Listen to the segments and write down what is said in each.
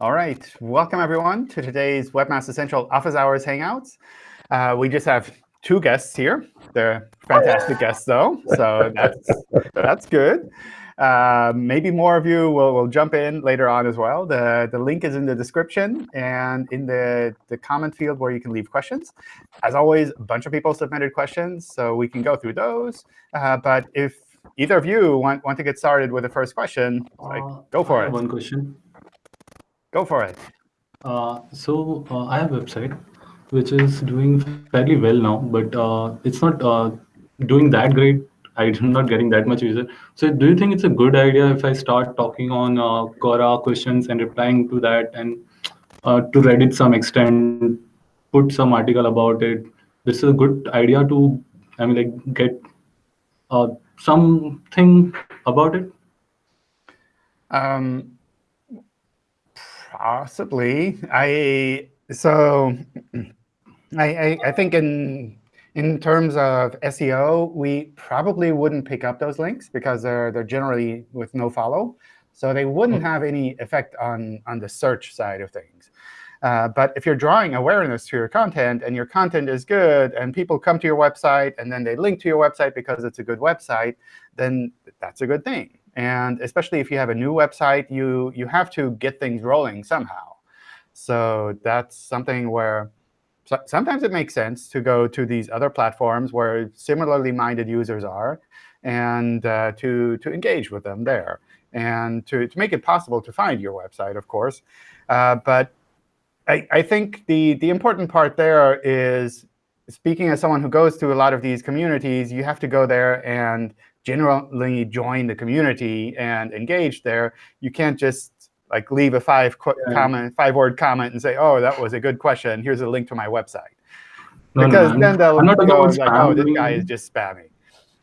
All right. Welcome, everyone, to today's Webmaster Central Office Hours Hangouts. Uh, we just have two guests here. They're fantastic guests, though, so that's, that's good. Uh, maybe more of you will, will jump in later on as well. The, the link is in the description and in the, the comment field where you can leave questions. As always, a bunch of people submitted questions, so we can go through those. Uh, but if either of you want, want to get started with the first question, like, Uh, go for it. One question. Go for it. Uh, so uh, I have a website which is doing fairly well now, but uh, it's not uh, doing that great. I'm not getting that much user. So do you think it's a good idea if I start talking on uh, Quora questions and replying to that and uh, to Reddit some extent, put some article about it? This is a good idea to, I mean, like get uh, something about it. Um, possibly. I so I, I I think in in terms of SEO, we probably wouldn't pick up those links because they're they're generally with no follow, so they wouldn't have any effect on on the search side of things. Uh, but if you're drawing awareness to your content and your content is good and people come to your website and then they link to your website because it's a good website, then that's a good thing. And especially if you have a new website, you, you have to get things rolling somehow. So that's something where so sometimes it makes sense to go to these other platforms where similarly minded users are and uh, to, to engage with them there and to, to make it possible to find your website, of course. Uh, but I, I think the, the important part there is, speaking as someone who goes to a lot of these communities, you have to go there and generally join the community and engage there. You can't just like leave a five Yeah. comment, five word comment and say, oh, that was a good question. Here's a link to my website. No, no, Because I'm- then they'll not go like, oh, this spamming. guy is just spamming.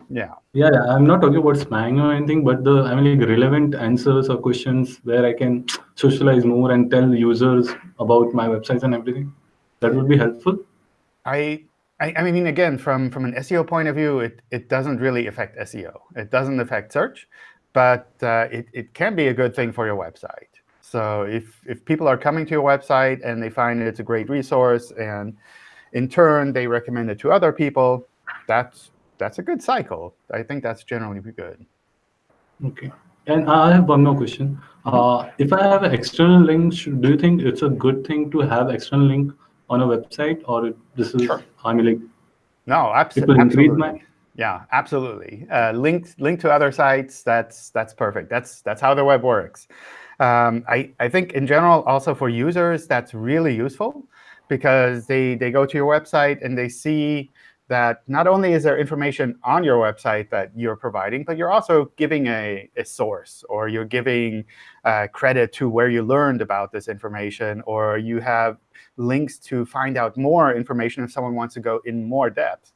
Yeah. Yeah, yeah, I'm not talking about spamming or anything, but the I mean like relevant answers or questions where I can socialize more and tell users about my websites and everything. That would be helpful. I, I, I mean, again, from, from an SEO point of view, it, it doesn't really affect SEO. It doesn't affect search, but uh, it, it can be a good thing for your website. So if, if people are coming to your website and they find it's a great resource, and in turn they recommend it to other people, that's, that's a good cycle. I think that's generally good. Okay. And I have one more question. Uh, if I have an external link, should, do you think it's a good thing to have external link on a website, or this is Sure. I mean like No, abs it will increase absolutely. Yeah, absolutely. Uh, link link to other sites. That's that's perfect. That's that's how the web works. Um, I I think in general also for users that's really useful because they they go to your website and they see that not only is there information on your website that you're providing, but you're also giving a, a source, or you're giving uh, credit to where you learned about this information, or you have links to find out more information if someone wants to go in more depth.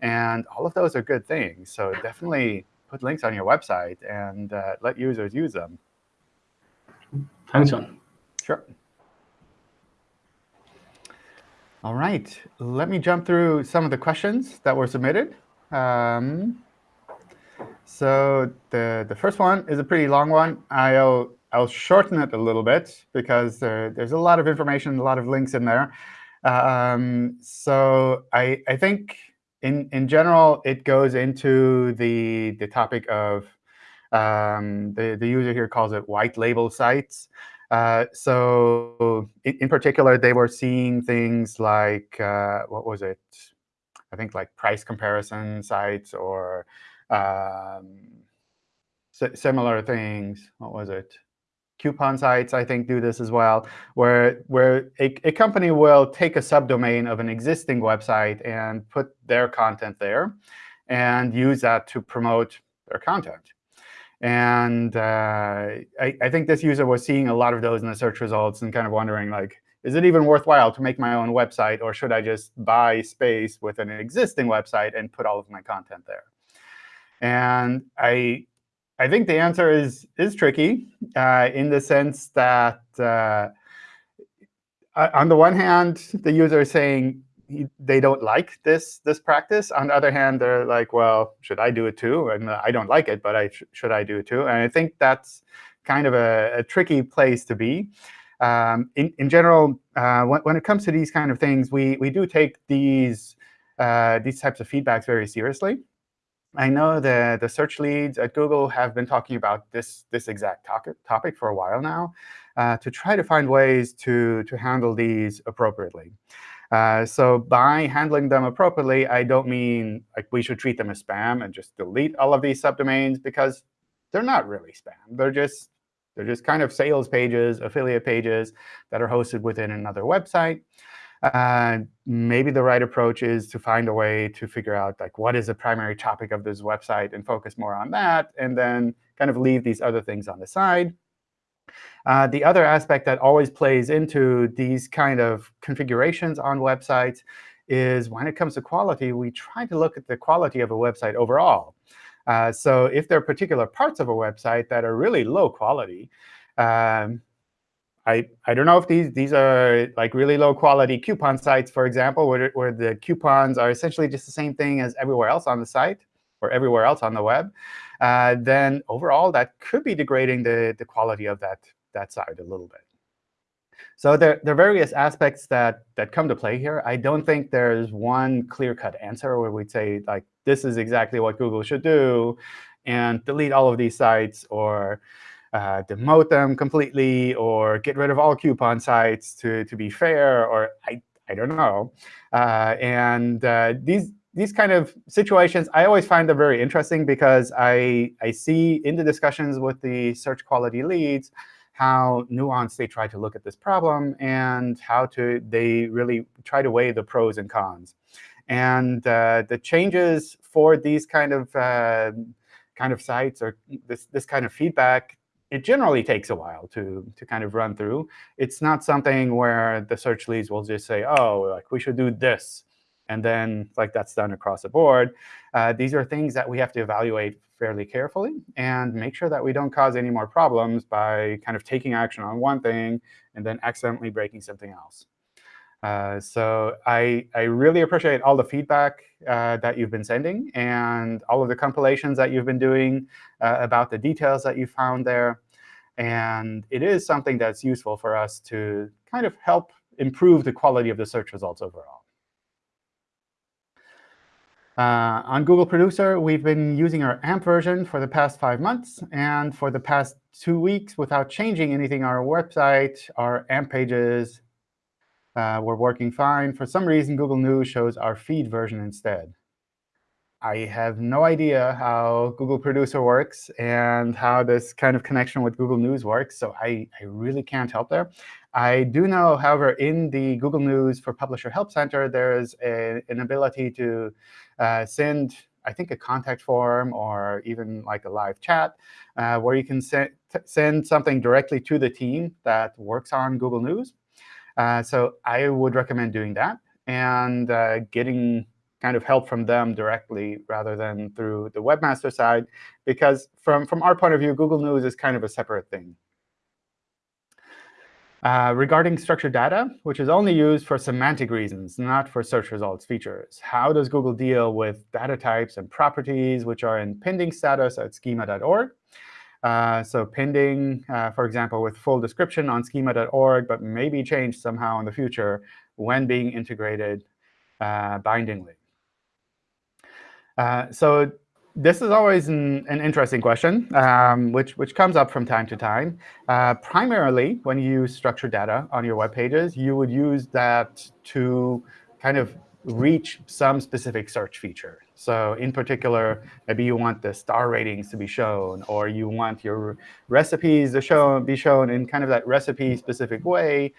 And all of those are good things. So definitely put links on your website and uh, let users use them. thanks, John. Sure. All right. Let me jump through some of the questions that were submitted. Um, so the, the first one is a pretty long one. I'll, I'll shorten it a little bit because there, there's a lot of information, a lot of links in there. Um, so I, I think in, in general, it goes into the, the topic of, um, the, the user here calls it white label sites. Uh, so in, in particular, they were seeing things like, uh, what was it? I think like price comparison sites or um, si- similar things. What was it? Coupon sites, I think, do this as well, where, where a, a company will take a subdomain of an existing website and put their content there and use that to promote their content. And uh, I, I think this user was seeing a lot of those in the search results and kind of wondering, like, is it even worthwhile to make my own website, or should I just buy space with an existing website and put all of my content there? And I, I think the answer is, is tricky uh, in the sense that uh, on the one hand, the user is saying they don't like this this practice. On the other hand, they're like, well, should I do it too? And uh, I don't like it, but I sh should I do it too? And I think that's kind of a, a tricky place to be. Um, in, in general, uh, when, when, it comes to these kind of things, we, we do take these, uh, these types of feedbacks very seriously. I know the, the search leads at Google have been talking about this, this exact topic, topic for a while now uh, to try to find ways to, to handle these appropriately. Uh, so by handling them appropriately, I don't mean like we should treat them as spam and just delete all of these subdomains, because they're not really spam. They're just they're just kind of sales pages, affiliate pages that are hosted within another website. Uh, maybe the right approach is to find a way to figure out like what is the primary topic of this website and focus more on that, and then kind of leave these other things on the side. Uh, the other aspect that always plays into these kind of configurations on websites is when it comes to quality, we try to look at the quality of a website overall. Uh, so if there are particular parts of a website that are really low quality, um, I, I don't know if these, these are like really low quality coupon sites, for example, where, where the coupons are essentially just the same thing as everywhere else on the site or everywhere else on the web, uh, then overall that could be degrading the, the quality of that, that site a little bit. So there, there are various aspects that, that come to play here. I don't think there's one clear-cut answer where we'd say, like, this is exactly what Google should do, and delete all of these sites, or uh, demote them completely, or get rid of all coupon sites to, to be fair, or I, I don't know. Uh, and uh, these, these kind of situations, I always find them very interesting because I, I see in the discussions with the search quality leads how nuanced they try to look at this problem and how to they really try to weigh the pros and cons. And uh, the changes for these kind of uh, kind of sites or this this kind of feedback, it generally takes a while to to kind of run through. It's not something where the search leads will just say, oh, like we should do this, and then like that's done across the board. Uh, these are things that we have to evaluate fairly carefully and make sure that we don't cause any more problems by kind of taking action on one thing and then accidentally breaking something else. Uh, so I, I really appreciate all the feedback uh, that you've been sending and all of the compilations that you've been doing uh, about the details that you found there. And it is something that's useful for us to kind of help improve the quality of the search results overall. Uh, on Google Producer, we've been using our AMP version for the past five months. And for the past two weeks, without changing anything our website, our AMP pages uh, were working fine. For some reason, Google News shows our feed version instead. I have no idea how Google Producer works and how this kind of connection with Google News works, so I, I really can't help there. I do know, however, in the Google News for Publisher Help Center, there's a, an ability to uh, send, I think, a contact form or even like a live chat uh, where you can se send something directly to the team that works on Google News. Uh, so I would recommend doing that and uh, getting kind of help from them directly rather than through the webmaster side, because from, from our point of view, Google News is kind of a separate thing. Uh, regarding structured data, which is only used for semantic reasons, not for search results features, how does Google deal with data types and properties which are in pending status at schema.org? Uh, so pending, uh, for example, with full description on schema.org, but maybe changed somehow in the future when being integrated uh, bindingly. Uh, so this is always an, an interesting question, um, which, which comes up from time to time. Uh, primarily, when you use structured data on your web pages, you would use that to kind of reach some specific search feature. So in particular, maybe you want the star ratings to be shown, or you want your recipes to show, be shown in kind of that recipe-specific way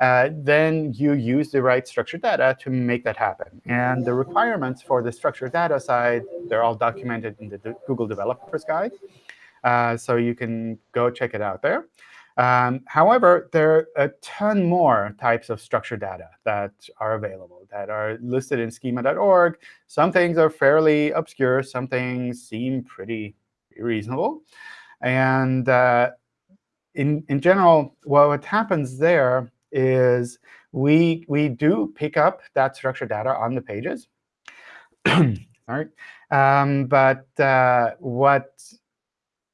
uh, then you use the right structured data to make that happen. And the requirements for the structured data side, they're all documented in the Google Developers Guide. Uh, so you can go check it out there. Um, however, there are a ton more types of structured data that are available that are listed in schema.org. Some things are fairly obscure. Some things seem pretty reasonable. And uh, in, in general, well, what happens there is we, we do pick up that structured data on the pages. All right. Um, but uh, what,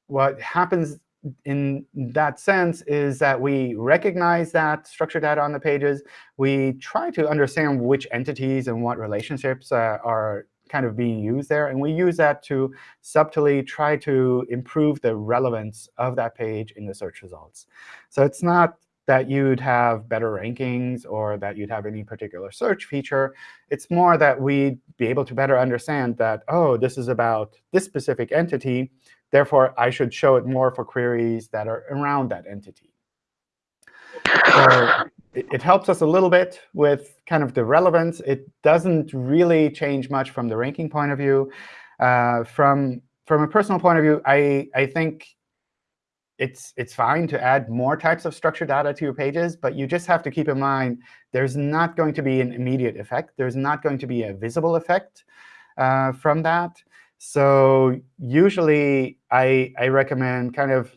what happens in that sense is that we recognize that structured data on the pages. We try to understand which entities and what relationships uh, are kind of being used there. And we use that to subtly try to improve the relevance of that page in the search results. So it's not that you'd have better rankings or that you'd have any particular search feature. It's more that we'd be able to better understand that, oh, this is about this specific entity. Therefore, I should show it more for queries that are around that entity. So it, it helps us a little bit with kind of the relevance. It doesn't really change much from the ranking point of view. Uh, from from a personal point of view, I, I think it's it's fine to add more types of structured data to your pages, but you just have to keep in mind there's not going to be an immediate effect. There's not going to be a visible effect uh, from that. So usually, I, I recommend kind of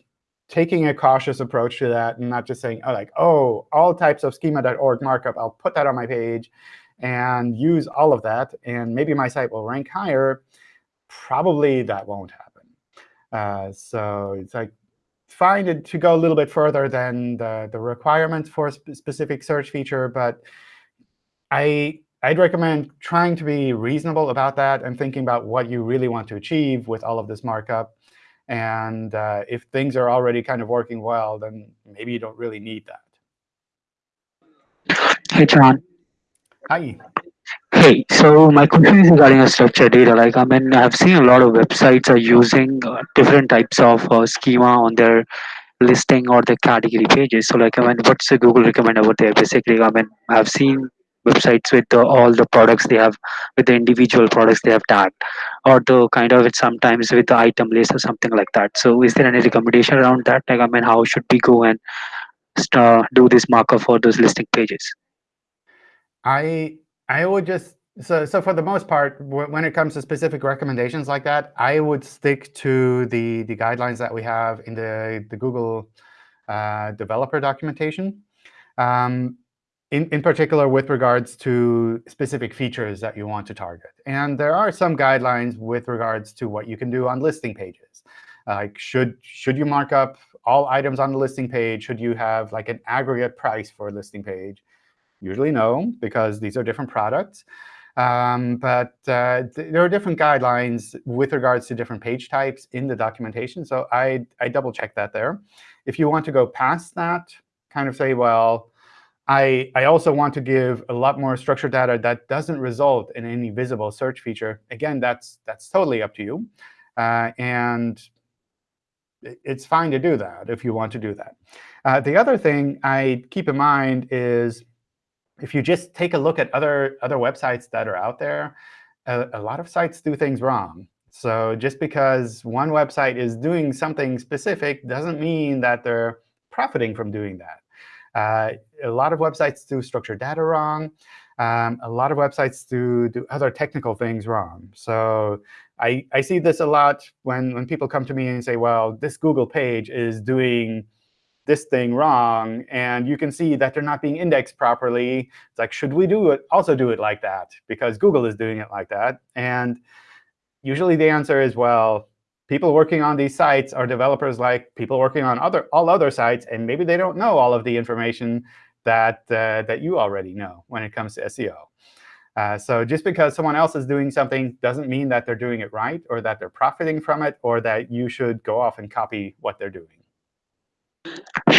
taking a cautious approach to that and not just saying, oh, like, oh, all types of schema.org markup, I'll put that on my page and use all of that, and maybe my site will rank higher. Probably that won't happen. Uh, so it's like find it to go a little bit further than the, the requirements for a sp specific search feature. But I, I'd recommend trying to be reasonable about that and thinking about what you really want to achieve with all of this markup. And uh, if things are already kind of working well, then maybe you don't really need that. Hey, John. Hi. Hey, so my question is regarding a structured data. Like, I mean, I've seen a lot of websites are using uh, different types of uh, schema on their listing or the category pages. So, like, I mean, what's the Google recommend over there? Basically, I mean, I've seen websites with the, all the products they have, with the individual products they have tagged, or the kind of it sometimes with the item list or something like that. So, is there any recommendation around that? Like, I mean, how should we go and uh, do this markup for those listing pages? I I would just so so for the most part, when it comes to specific recommendations like that, I would stick to the the guidelines that we have in the the Google uh, developer documentation. Um, in, in particular with regards to specific features that you want to target. And there are some guidelines with regards to what you can do on listing pages. Like, should, should you mark up all items on the listing page? Should you have like an aggregate price for a listing page? Usually no, because these are different products. Um, but uh, th there are different guidelines with regards to different page types in the documentation. So I, I double check that there. If you want to go past that, kind of say, well, I, I also want to give a lot more structured data that doesn't result in any visible search feature. Again, that's, that's totally up to you. Uh, and it's fine to do that if you want to do that. Uh, the other thing I keep in mind is if you just take a look at other, other websites that are out there, a, a lot of sites do things wrong. So just because one website is doing something specific doesn't mean that they're profiting from doing that. Uh, a lot of websites do structured data wrong. Um, a lot of websites do, do other technical things wrong. So I, I see this a lot when, when people come to me and say, well, this Google page is doing this thing wrong, and you can see that they're not being indexed properly. It's like, should we do it? Also do it like that, because Google is doing it like that. And usually the answer is, well, people working on these sites are developers like people working on other all other sites, and maybe they don't know all of the information that uh, that you already know when it comes to SEO. Uh, so just because someone else is doing something doesn't mean that they're doing it right, or that they're profiting from it, or that you should go off and copy what they're doing.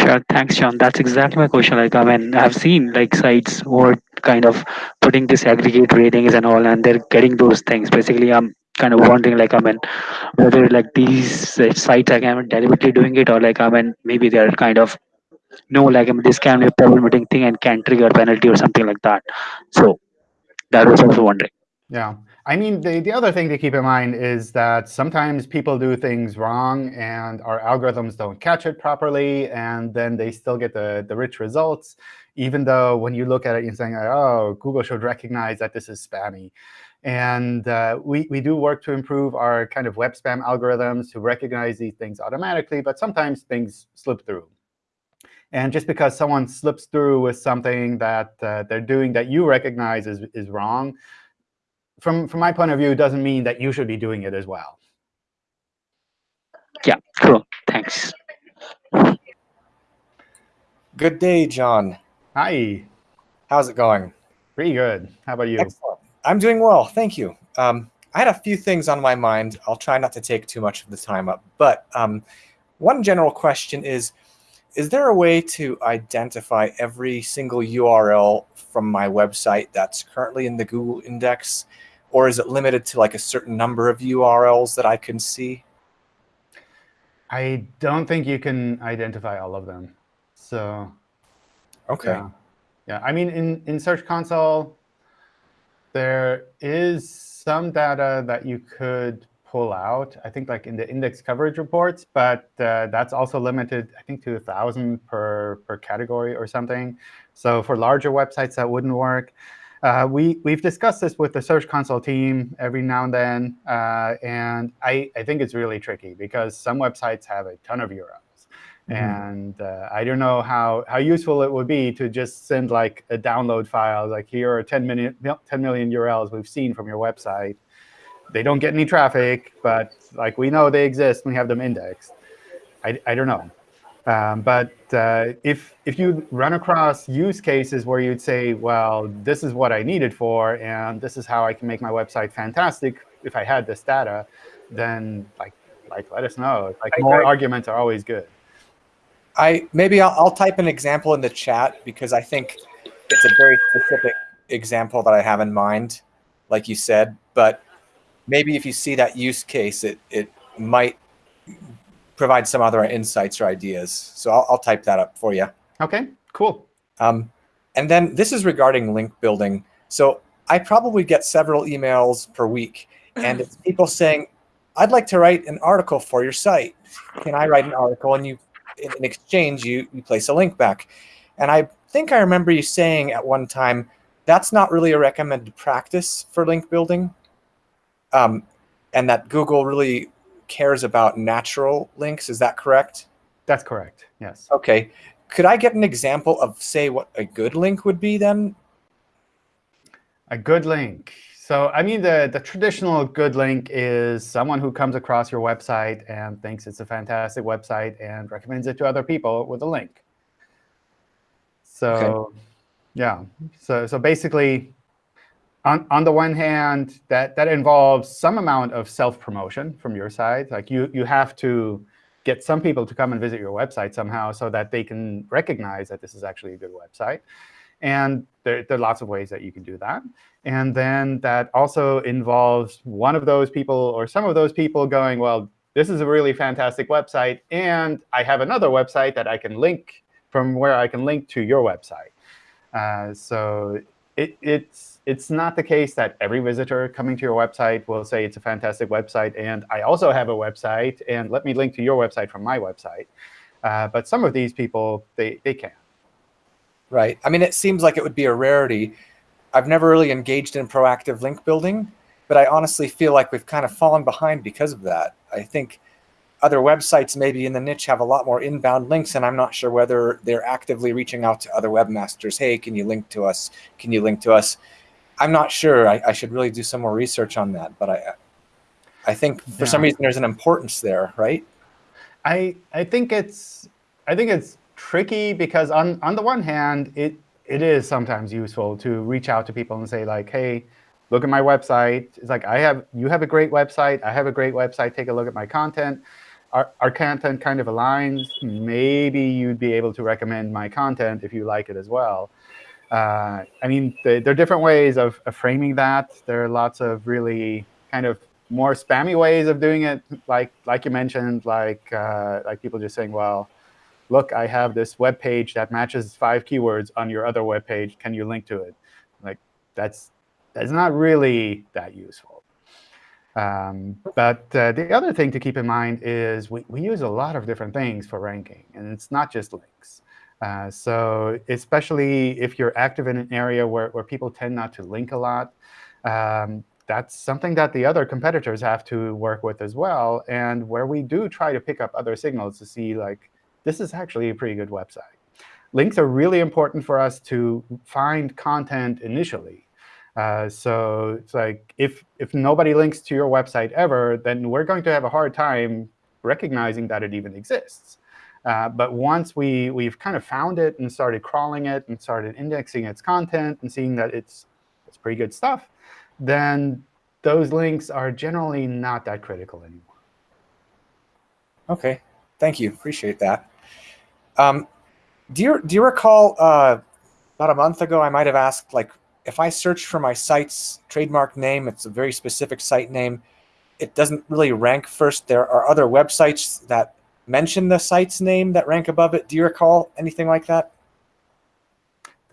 Sure, thanks, John. That's exactly my question. Like, I mean, I've seen like sites who are kind of putting this aggregate ratings and all, and they're getting those things. Basically, I'm kind of wondering, like, I mean, whether like these uh, sites are kind of deliberately doing it, or like, I mean, maybe they're kind of no, like, I mean, this can be a problematic thing and can trigger penalty or something like that. So that was also wondering. Yeah. I mean, the, the other thing to keep in mind is that sometimes people do things wrong, and our algorithms don't catch it properly, and then they still get the, the rich results, even though when you look at it, you're saying, oh, Google should recognize that this is spammy. And uh, we, we do work to improve our kind of web spam algorithms to recognize these things automatically, but sometimes things slip through. And just because someone slips through with something that uh, they're doing that you recognize is, is wrong, from, from my point of view, doesn't mean that you should be doing it as well. Yeah, cool. Thanks. Good day, John. Hi. How's it going? Pretty good. How about you? Excellent. I'm doing well, thank you. Um, I had a few things on my mind. I'll try not to take too much of the time up, but um, one general question is, is there a way to identify every single URL from my website that's currently in the Google index? Or is it limited to like a certain number of URLs that I can see? I don't think you can identify all of them. So Okay. yeah, yeah. I mean, in, in Search Console, there is some data that you could pull out, I think like in the index coverage reports, but uh, that's also limited, I think, to a 1,000 per, per category or something. So for larger websites, that wouldn't work. Uh, we, we've discussed this with the Search Console team every now and then. Uh, and I, I think it's really tricky because some websites have a ton of URLs. Mhm. And uh, I don't know how, how useful it would be to just send like a download file, like here are 10 million, 10 million URLs we've seen from your website. They don't get any traffic, but like we know they exist. We have them indexed. I, I don't know. Um, but uh, if, if you run across use cases where you'd say, well, this is what I need it for, and this is how I can make my website fantastic if I had this data, then like, like let us know. Like I- more I- arguments are always good. I maybe I'll, I'll type an example in the chat because I think it's a very specific example that I have in mind, like you said. But maybe if you see that use case, it it might provide some other insights or ideas. So I'll, I'll type that up for you. OK, cool. Um, and then this is regarding link building. So I probably get several emails per week, and it's people saying, "I'd like to write an article for your site. Can I write an article?" And you, in, in exchange, you you place a link back. And I think I remember you saying at one time that's not really a recommended practice for link building, um, and that Google really cares about natural links. Is that correct? That's correct. Yes. Okay. Could I get an example of, say, what a good link would be then? A good link. So I mean, the, the traditional good link is someone who comes across your website and thinks it's a fantastic website and recommends it to other people with a link. So yeah, so so basically, on on the one hand, that that involves some amount of self promotion from your side. Like you you have to get some people to come and visit your website somehow so that they can recognize that this is actually a good website. And there, there are lots of ways that you can do that. And then that also involves one of those people or some of those people going, well, this is a really fantastic website, and I have another website that I can link from where I can link to your website. Uh, so it, it's, it's not the case that every visitor coming to your website will say it's a fantastic website, and I also have a website, and let me link to your website from my website. Uh, but some of these people, they, they can. Right. I mean, it seems like it would be a rarity. I've never really engaged in proactive link building, but I honestly feel like we've kind of fallen behind because of that. I think other websites maybe in the niche have a lot more inbound links, and I'm not sure whether they're actively reaching out to other webmasters. Hey, can you link to us? Can you link to us? I'm not sure. I, I should really do some more research on that, but I, I think for some reason there's an importance there, right? I I think it's I think it's tricky because on on the one hand, it it is sometimes useful to reach out to people and say like, hey, look at my website. It's like I have you have a great website. I have a great website. Take a look at my content. Our, our content kind of aligns. Maybe you'd be able to recommend my content if you like it as well. Uh, I mean, the, there are different ways of, of framing that. There are lots of really kind of more spammy ways of doing it, like like you mentioned, like uh, like people just saying, well, look, I have this web page that matches five keywords on your other web page. Can you link to it? Like that's that's not really that useful. Um, but uh, the other thing to keep in mind is we, we use a lot of different things for ranking, and it's not just links. Uh, so especially if you're active in an area where, where people tend not to link a lot, um, that's something that the other competitors have to work with as well, and where we do try to pick up other signals to see, like, this is actually a pretty good website. Links are really important for us to find content initially. Uh, so it's like if, if nobody links to your website ever, then we're going to have a hard time recognizing that it even exists. Uh, but once we, we've kind of found it and started crawling it and started indexing its content and seeing that it's, it's pretty good stuff, then those links are generally not that critical anymore. Okay, thank you. Appreciate that. Um, do you do you recall uh, about a month ago I might have asked like if I search for my site's trademark name, it's a very specific site name. It doesn't really rank first. There are other websites that mention the site's name that rank above it. Do you recall anything like that?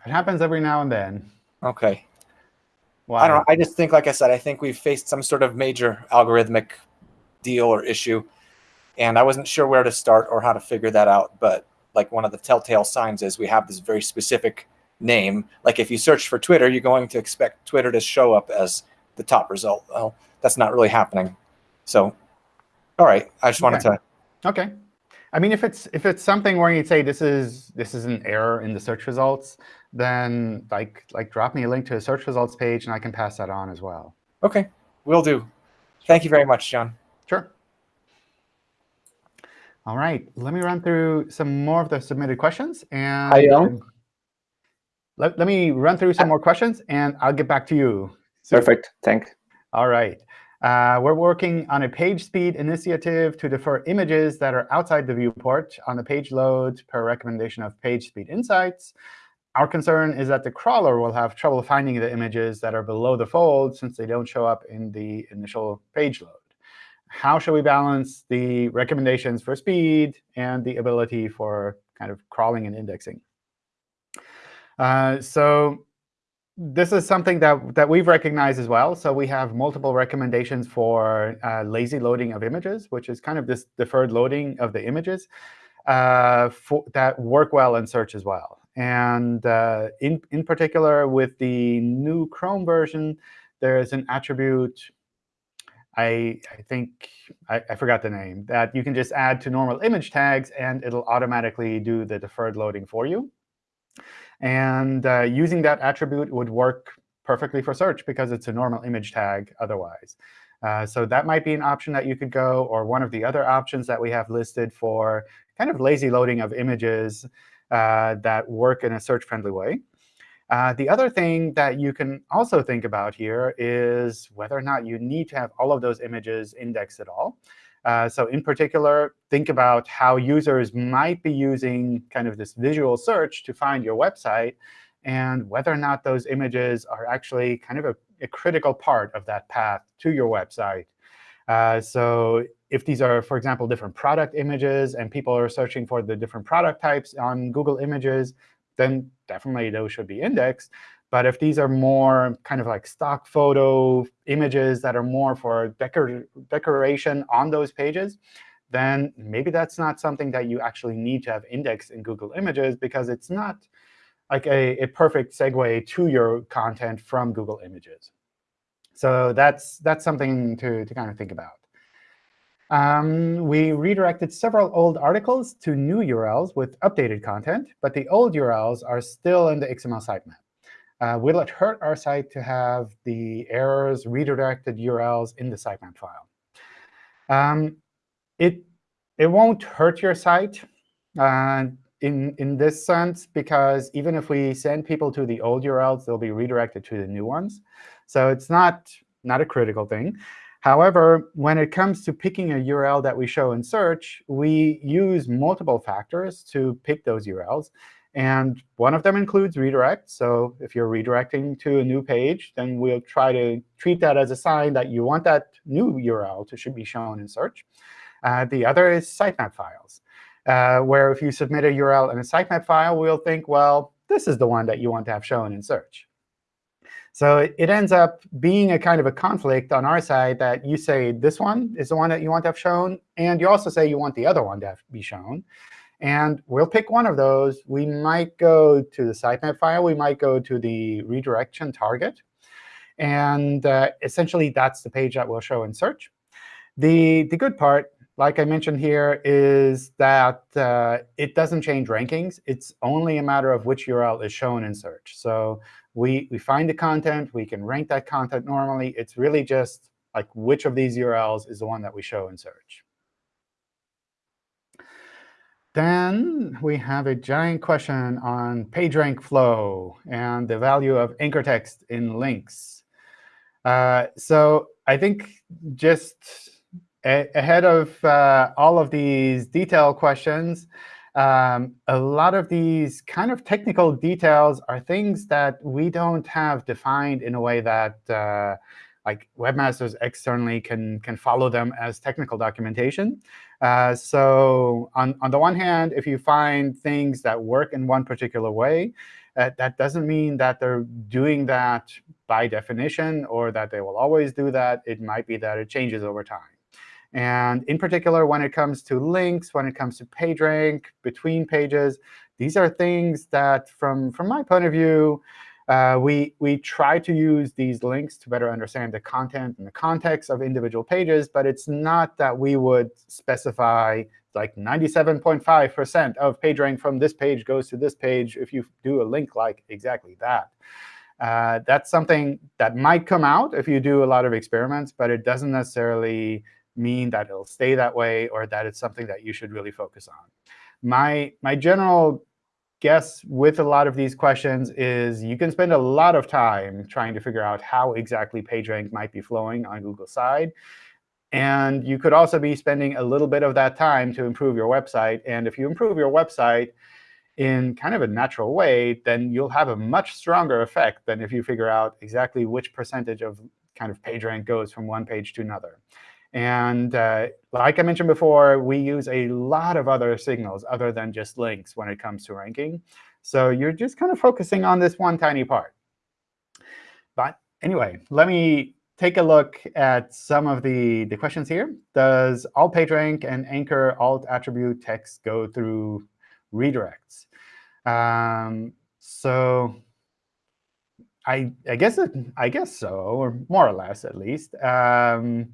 It happens every now and then. Okay. Why? I don't know. I just think, like I said, I think we've faced some sort of major algorithmic deal or issue. And I wasn't sure where to start or how to figure that out. But like one of the telltale signs is we have this very specific name. Like if you search for Twitter, you're going to expect Twitter to show up as the top result. Well, that's not really happening. So, all right. I just wanted Okay. to. OK. I mean, if it's if it's something where you'd say this is this is an error in the search results, then like like drop me a link to a search results page, and I can pass that on as well. Okay, will do. Thank you very much, John. Sure. All right, let me run through some more of the submitted questions. And Hi, Jan. let, let me run through some uh, more questions, and I'll get back to you. soon. Perfect. Thank. All right. Uh, we're working on a page speed initiative to defer images that are outside the viewport on the page load per recommendation of Page Speed Insights. Our concern is that the crawler will have trouble finding the images that are below the fold since they don't show up in the initial page load. How should we balance the recommendations for speed and the ability for kind of crawling and indexing? Uh, so this is something that, that we've recognized as well. So we have multiple recommendations for uh, lazy loading of images, which is kind of this deferred loading of the images uh, for, that work well in search as well. And uh, in, in particular, with the new Chrome version, there is an attribute, I, I think, I, I forgot the name, that you can just add to normal image tags, and it'll automatically do the deferred loading for you. And uh, using that attribute would work perfectly for search because it's a normal image tag otherwise. Uh, so that might be an option that you could go, or one of the other options that we have listed for kind of lazy loading of images uh, that work in a search-friendly way. Uh, the other thing that you can also think about here is whether or not you need to have all of those images indexed at all. Uh, so in particular, think about how users might be using kind of this visual search to find your website, and whether or not those images are actually kind of a, a critical part of that path to your website. Uh, so if these are, for example, different product images, and people are searching for the different product types on Google Images, then definitely those should be indexed. But if these are more kind of like stock photo images that are more for decor decoration on those pages, then maybe that's not something that you actually need to have indexed in Google Images because it's not like a, a perfect segue to your content from Google Images. So that's, that's something to, to kind of think about. Um, we redirected several old articles to new URLs with updated content, but the old URLs are still in the XML sitemap. Uh, will it hurt our site to have the errors redirected URLs in the sitemap file? Um, it, it won't hurt your site uh, in, in this sense, because even if we send people to the old URLs, they'll be redirected to the new ones. So it's not, not a critical thing. However, when it comes to picking a URL that we show in search, we use multiple factors to pick those URLs. And one of them includes redirect. So if you're redirecting to a new page, then we'll try to treat that as a sign that you want that new URL to should be shown in search. Uh, the other is sitemap files, uh, where if you submit a URL in a sitemap file, we'll think, well, this is the one that you want to have shown in search. So it, ends up being a kind of a conflict on our side that you say this one is the one that you want to have shown, and you also say you want the other one to have, be shown. And we'll pick one of those. We might go to the sitemap file. We might go to the redirection target. And uh, essentially, that's the page that we'll show in search. The, the good part, like I mentioned here, is that uh, it doesn't change rankings. It's only a matter of which URL is shown in search. So we, we find the content. We can rank that content normally. It's really just like which of these URLs is the one that we show in search. Then we have a giant question on PageRank flow and the value of anchor text in links. Uh, so I think just ahead of uh, all of these detail questions, um, a lot of these kind of technical details are things that we don't have defined in a way that uh, like webmasters externally can, can follow them as technical documentation. Uh, so on, on the one hand, if you find things that work in one particular way, uh, that doesn't mean that they're doing that by definition or that they will always do that. It might be that it changes over time. And in particular, when it comes to links, when it comes to PageRank, between pages, these are things that, from, from my point of view, uh, we, we try to use these links to better understand the content and the context of individual pages, but it's not that we would specify like 97.5% of PageRank from this page goes to this page if you do a link like exactly that. Uh, that's something that might come out if you do a lot of experiments, but it doesn't necessarily mean that it'll stay that way or that it's something that you should really focus on. My, my general guess with a lot of these questions is you can spend a lot of time trying to figure out how exactly PageRank might be flowing on Google's side. And you could also be spending a little bit of that time to improve your website. And if you improve your website in kind of a natural way, then you'll have a much stronger effect than if you figure out exactly which percentage of kind of PageRank goes from one page to another. And uh, like I mentioned before, we use a lot of other signals other than just links when it comes to ranking. So you're just kind of focusing on this one tiny part. But anyway, let me take a look at some of the, the questions here. Does all PageRank and anchor alt attribute text go through redirects? Um, so I, I guess it, I guess so, or more or less at least. Um,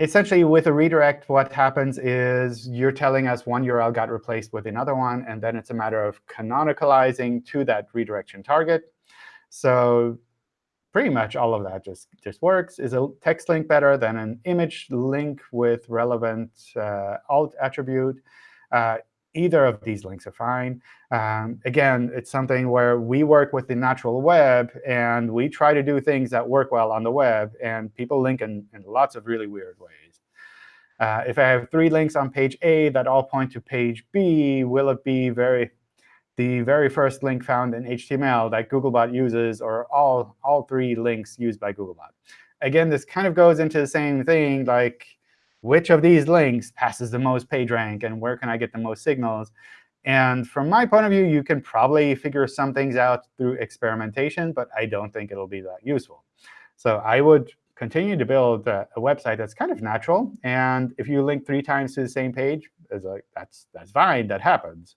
essentially, with a redirect, what happens is you're telling us one URL got replaced with another one, and then it's a matter of canonicalizing to that redirection target. So pretty much all of that just, just works. Is a text link better than an image link with relevant uh, alt attribute? Uh, either of these links are fine. Um, again, it's something where we work with the natural web, and we try to do things that work well on the web. And people link in, in lots of really weird ways. Uh, if I have three links on page A that all point to page B, will it be very the very first link found in HTML that Googlebot uses, or all, all three links used by Googlebot? Again, this kind of goes into the same thing, like which of these links passes the most PageRank, and where can I get the most signals? And from my point of view, you can probably figure some things out through experimentation, but I don't think it'll be that useful. So I would continue to build a, a website that's kind of natural. And if you link three times to the same page, like, that's, that's fine. That happens.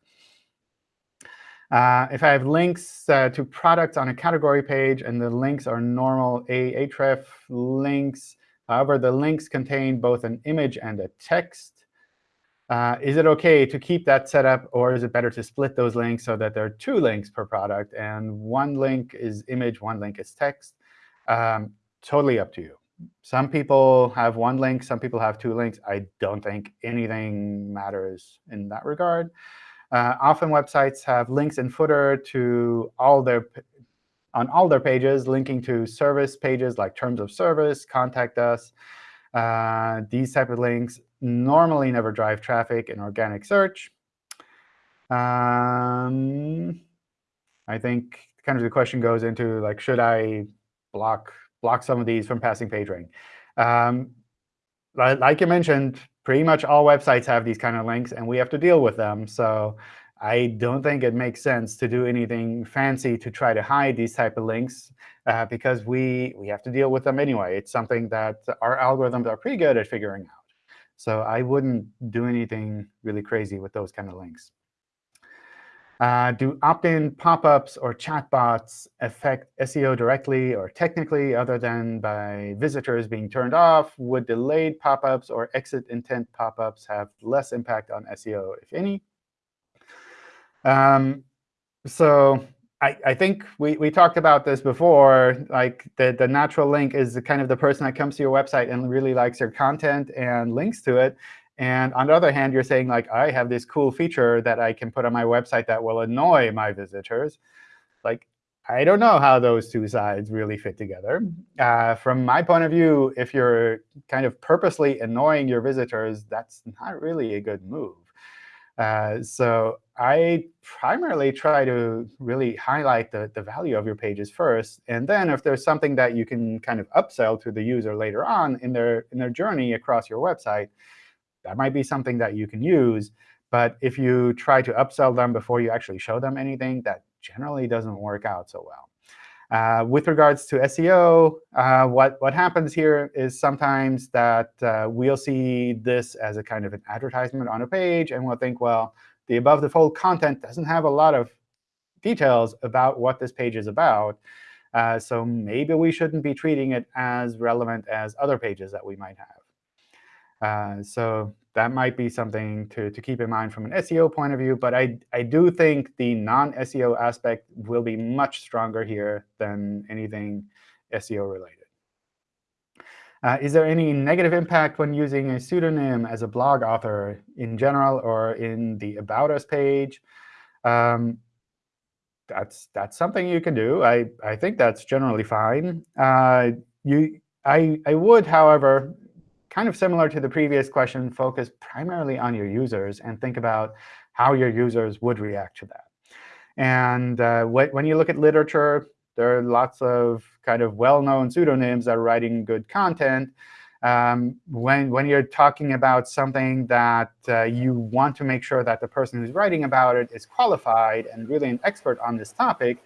Uh, if I have links uh, to products on a category page, and the links are normal Ahref links, However, the links contain both an image and a text. Uh, is it OK to keep that set up, or is it better to split those links so that there are two links per product, and one link is image, one link is text? Um, totally up to you. Some people have one link. Some people have two links. I don't think anything matters in that regard. Uh, often websites have links in footer to all their on all their pages, linking to service pages like terms of service, contact us. Uh, these type of links normally never drive traffic in organic search. Um, I think kind of the question goes into like, should I block block some of these from passing PageRank? Um, like you mentioned, pretty much all websites have these kind of links, and we have to deal with them. So I don't think it makes sense to do anything fancy to try to hide these type of links uh, because we, we have to deal with them anyway. It's something that our algorithms are pretty good at figuring out. So I wouldn't do anything really crazy with those kind of links. Uh, do opt-in pop-ups or chatbots affect SEO directly or technically other than by visitors being turned off? Would delayed pop-ups or exit intent pop-ups have less impact on SEO, if any? Um, so I, I think we, we talked about this before. Like the, the natural link is kind of the person that comes to your website and really likes your content and links to it. And on the other hand, you're saying, like, I have this cool feature that I can put on my website that will annoy my visitors. Like, I don't know how those two sides really fit together. Uh, from my point of view, if you're kind of purposely annoying your visitors, that's not really a good move. Uh, so I primarily try to really highlight the, the value of your pages first. And then if there's something that you can kind of upsell to the user later on in their, in their journey across your website, that might be something that you can use. But if you try to upsell them before you actually show them anything, that generally doesn't work out so well. Uh, with regards to SEO, uh, what, what happens here is sometimes that uh, we'll see this as a kind of an advertisement on a page, and we'll think, well, the above the fold content doesn't have a lot of details about what this page is about. Uh, so maybe we shouldn't be treating it as relevant as other pages that we might have. Uh, so that might be something to, to keep in mind from an SEO point of view. But I, I do think the non-SEO aspect will be much stronger here than anything SEO related. Uh, is there any negative impact when using a pseudonym as a blog author in general or in the About Us page? Um, that's that's something you can do. I, I think that's generally fine. Uh, you I, I would, however, kind of similar to the previous question, focus primarily on your users and think about how your users would react to that. And uh, when you look at literature, there are lots of kind of well-known pseudonyms that are writing good content. Um, when, when you're talking about something that uh, you want to make sure that the person who's writing about it is qualified and really an expert on this topic,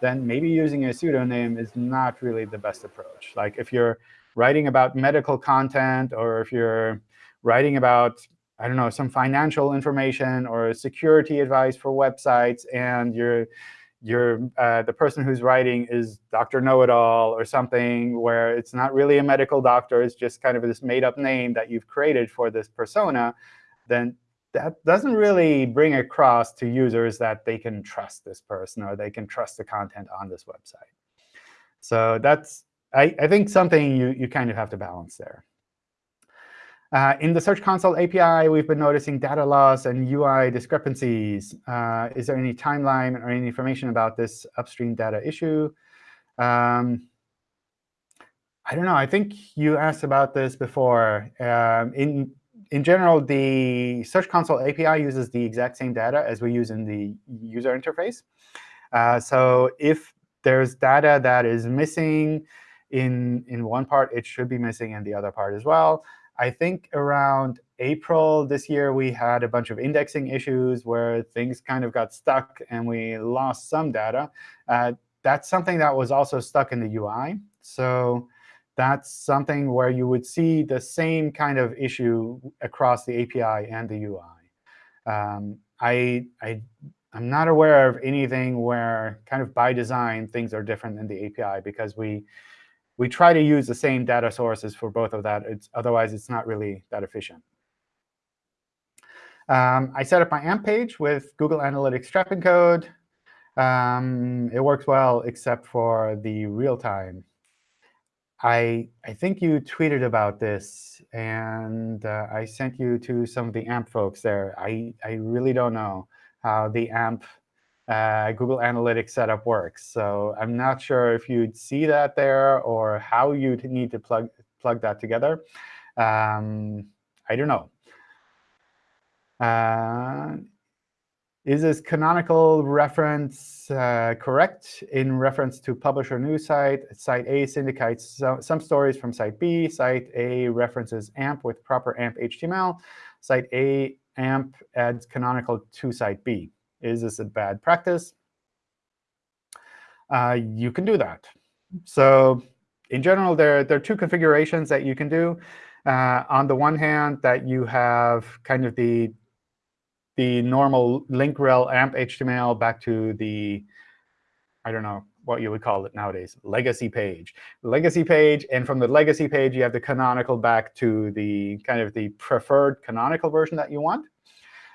then maybe using a pseudonym is not really the best approach. Like if you're writing about medical content or if you're writing about, I don't know, some financial information or security advice for websites, and you're you're uh, the person who's writing is Dr. Know-it-all or something where it's not really a medical doctor, it's just kind of this made-up name that you've created for this persona, then that doesn't really bring across to users that they can trust this person or they can trust the content on this website. So that's I, I think something you, you kind of have to balance there. Uh, in the Search Console API, we've been noticing data loss and UI discrepancies. Uh, is there any timeline or any information about this upstream data issue? Um, I don't know. I think you asked about this before. Um, in, in general, the Search Console API uses the exact same data as we use in the user interface. Uh, so if there's data that is missing, in, in one part, it should be missing in the other part as well. I think around April this year, we had a bunch of indexing issues where things kind of got stuck and we lost some data. Uh, that's something that was also stuck in the UI. So that's something where you would see the same kind of issue across the API and the UI. Um, I, I, I'm not aware of anything where kind of by design things are different in the API because we we try to use the same data sources for both of that. It's, otherwise, it's not really that efficient. Um, I set up my AMP page with Google Analytics trap code. Um, it works well except for the real time. I, I think you tweeted about this, and uh, I sent you to some of the AMP folks there. I, I really don't know how the AMP uh, Google Analytics setup works. So I'm not sure if you'd see that there or how you'd need to plug, plug that together. Um, I don't know. Uh, is this canonical reference uh, correct in reference to publisher news site? Site A syndicates so, some stories from site B. Site A references AMP with proper AMP HTML. Site A AMP adds canonical to site B. Is this a bad practice? Uh, you can do that. So in general, there, there are two configurations that you can do. Uh, on the one hand, that you have kind of the, the normal link rel amp HTML back to the, I don't know what you would call it nowadays, legacy page. Legacy page, and from the legacy page, you have the canonical back to the kind of the preferred canonical version that you want.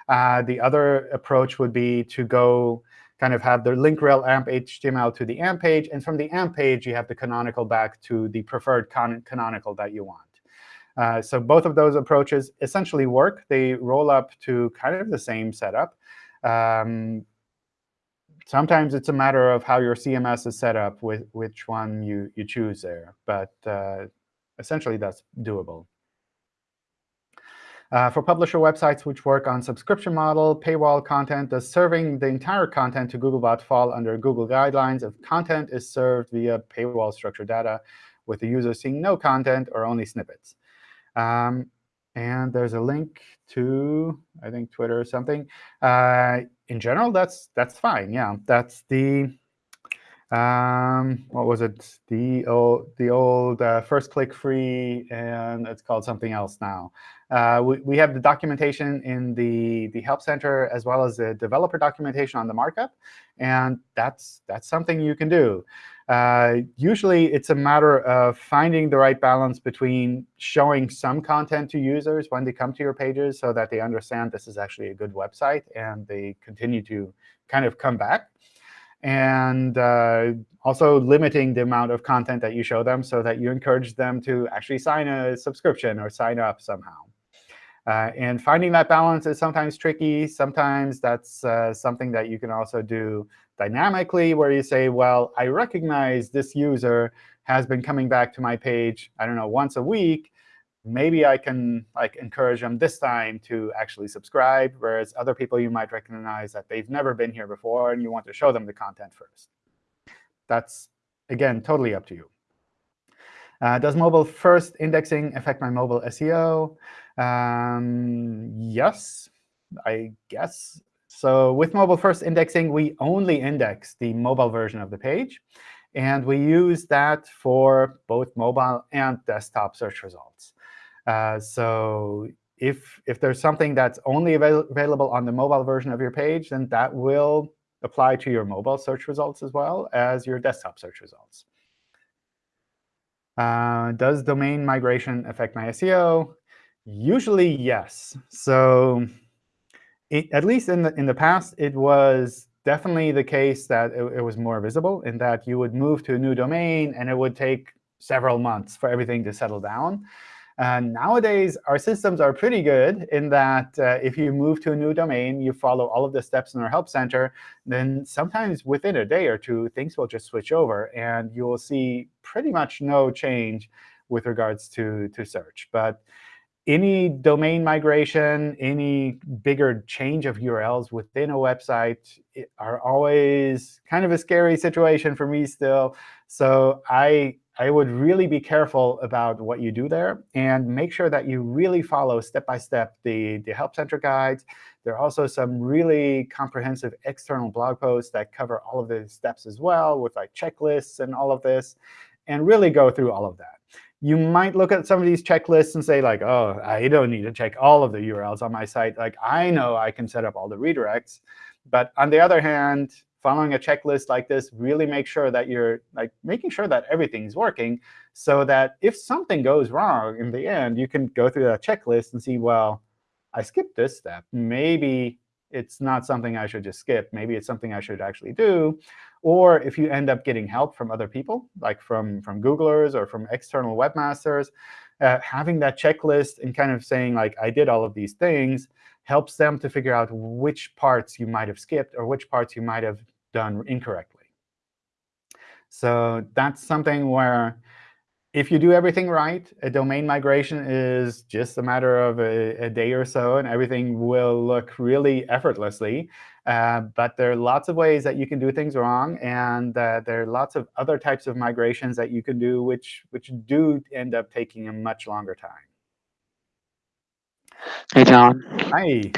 Uh, the other approach would be to go kind of have the link rel amp HTML to the AMP page. And from the AMP page, you have the canonical back to the preferred canonical that you want. Uh, so both of those approaches essentially work. They roll up to kind of the same setup. Um, sometimes it's a matter of how your CMS is set up with which one you, you choose there. But uh, essentially, that's doable. Uh, for publisher websites which work on subscription model, paywall content, does serving the entire content to Googlebot fall under Google guidelines if content is served via paywall structured data with the user seeing no content or only snippets? Um, and there's a link to, I think, Twitter or something. Uh, in general, that's that's fine. Yeah, that's the um, what was it? The old the old uh, first click free, and it's called something else now. Uh, we, we have the documentation in the the help center as well as the developer documentation on the markup, and that's that's something you can do. Uh, usually, it's a matter of finding the right balance between showing some content to users when they come to your pages so that they understand this is actually a good website and they continue to kind of come back, and uh, also limiting the amount of content that you show them so that you encourage them to actually sign a subscription or sign up somehow. Uh, and finding that balance is sometimes tricky. Sometimes that's uh, something that you can also do dynamically, where you say, well, I recognize this user has been coming back to my page, I don't know, once a week. Maybe I can like encourage them this time to actually subscribe, whereas other people you might recognize that they've never been here before, and you want to show them the content first. That's, again, totally up to you. Uh, does mobile first indexing affect my mobile SEO? Um, yes, I guess. So with mobile first indexing, we only index the mobile version of the page. And we use that for both mobile and desktop search results. Uh, so if, if there's something that's only avail available on the mobile version of your page, then that will apply to your mobile search results as well as your desktop search results. Uh, does domain migration affect my SEO? Usually, yes. So it, at least in the, in the past, it was definitely the case that it, it was more visible in that you would move to a new domain, and it would take several months for everything to settle down. And nowadays, our systems are pretty good in that uh, if you move to a new domain, you follow all of the steps in our Help Center, then sometimes within a day or two, things will just switch over, and you will see pretty much no change with regards to, to search. But any domain migration, any bigger change of URLs within a website are always kind of a scary situation for me still. So I, I would really be careful about what you do there and make sure that you really follow step by step the, the Help Center guides. There are also some really comprehensive external blog posts that cover all of the steps as well with like checklists and all of this, and really go through all of that you might look at some of these checklists and say, like, oh, I don't need to check all of the URLs on my site. Like, I know I can set up all the redirects. But on the other hand, following a checklist like this really makes sure that you're like making sure that everything's working so that if something goes wrong in the end, you can go through that checklist and see, well, I skipped this step. Maybe it's not something I should just skip. Maybe it's something I should actually do. Or if you end up getting help from other people, like from, from Googlers or from external webmasters, uh, having that checklist and kind of saying, like, I did all of these things helps them to figure out which parts you might have skipped or which parts you might have done incorrectly. So that's something where if you do everything right, a domain migration is just a matter of a, a day or so, and everything will look really effortlessly. Uh, but there are lots of ways that you can do things wrong, and uh, there are lots of other types of migrations that you can do, which, which do end up taking a much longer time. Hey, John. Hi.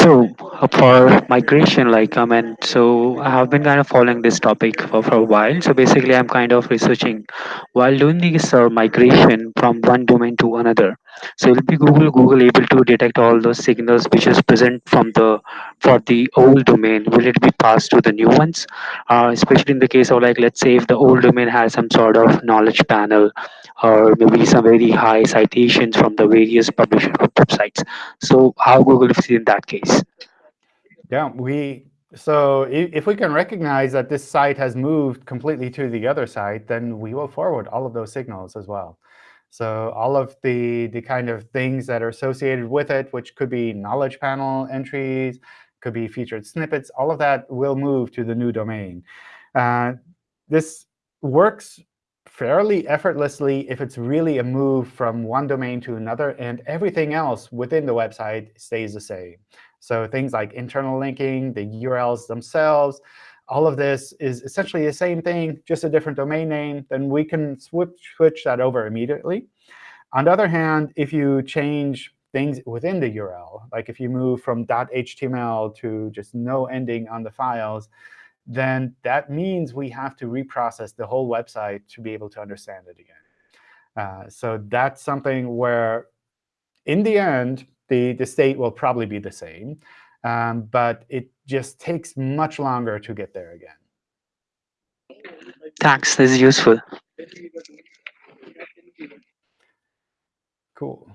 So for migration, like I mean, so I have been kind of following this topic for, for a while. So basically, I'm kind of researching while doing this uh, migration from one domain to another. So will be Google Google able to detect all those signals which is present from the for the old domain? Will it be passed to the new ones? Uh, especially in the case of like let's say if the old domain has some sort of knowledge panel or maybe some very high citations from the various publisher websites. So how Google is in that case? Yeah, we so if we can recognize that this site has moved completely to the other site, then we will forward all of those signals as well. So all of the, the kind of things that are associated with it, which could be knowledge panel entries, could be featured snippets, all of that will move to the new domain. Uh, this works fairly effortlessly if it's really a move from one domain to another, and everything else within the website stays the same. So things like internal linking, the URLs themselves, all of this is essentially the same thing, just a different domain name, then we can switch, that over immediately. On the other hand, if you change things within the URL, like if you move from .html to just no ending on the files, then that means we have to reprocess the whole website to be able to understand it again. Uh, so that's something where, in the end, the, the state will probably be the same. Um, but it just takes much longer to get there again. Thanks. This is useful. Cool.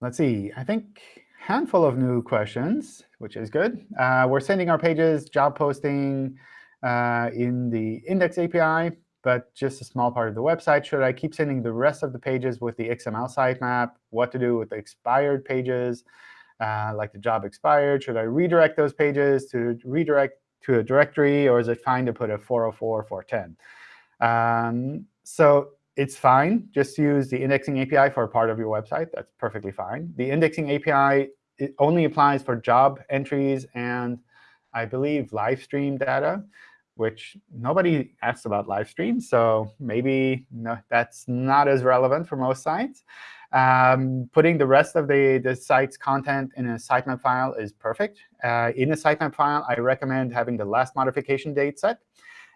Let's see. I think handful of new questions, which is good. Uh, we're sending our pages, job posting uh, in the index API, but just a small part of the website. Should I keep sending the rest of the pages with the XML sitemap? What to do with the expired pages? Uh, like the job expired? Should I redirect those pages to redirect to a directory, or is it fine to put a 404 410? Um, so it's fine. Just use the indexing API for a part of your website. That's perfectly fine. The indexing API it only applies for job entries and, I believe, live stream data, which nobody asks about live streams. So maybe no, that's not as relevant for most sites. Um, putting the rest of the, the site's content in a sitemap file is perfect. Uh, in a sitemap file, I recommend having the last modification date set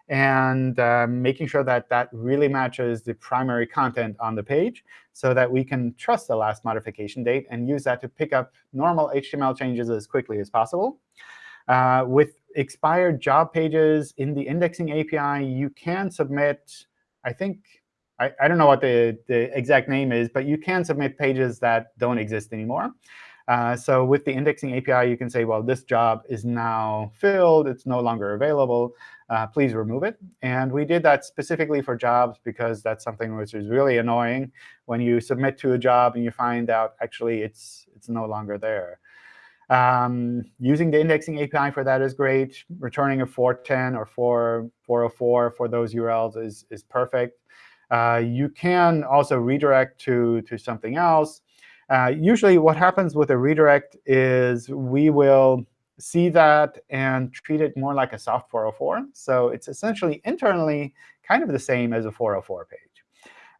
and um, making sure that that really matches the primary content on the page so that we can trust the last modification date and use that to pick up normal HTML changes as quickly as possible. Uh, with expired job pages in the indexing API, you can submit, I think, I, I don't know what the, the exact name is, but you can submit pages that don't exist anymore. Uh, so with the indexing API, you can say, well, this job is now filled. It's no longer available. Uh, please remove it. And we did that specifically for jobs because that's something which is really annoying when you submit to a job and you find out actually it's, it's no longer there. Um, using the indexing API for that is great. Returning a 410 or 4, 404 for those URLs is, is perfect. Uh, you can also redirect to, to something else. Uh, usually what happens with a redirect is we will see that and treat it more like a soft 404. So it's essentially internally kind of the same as a 404 page.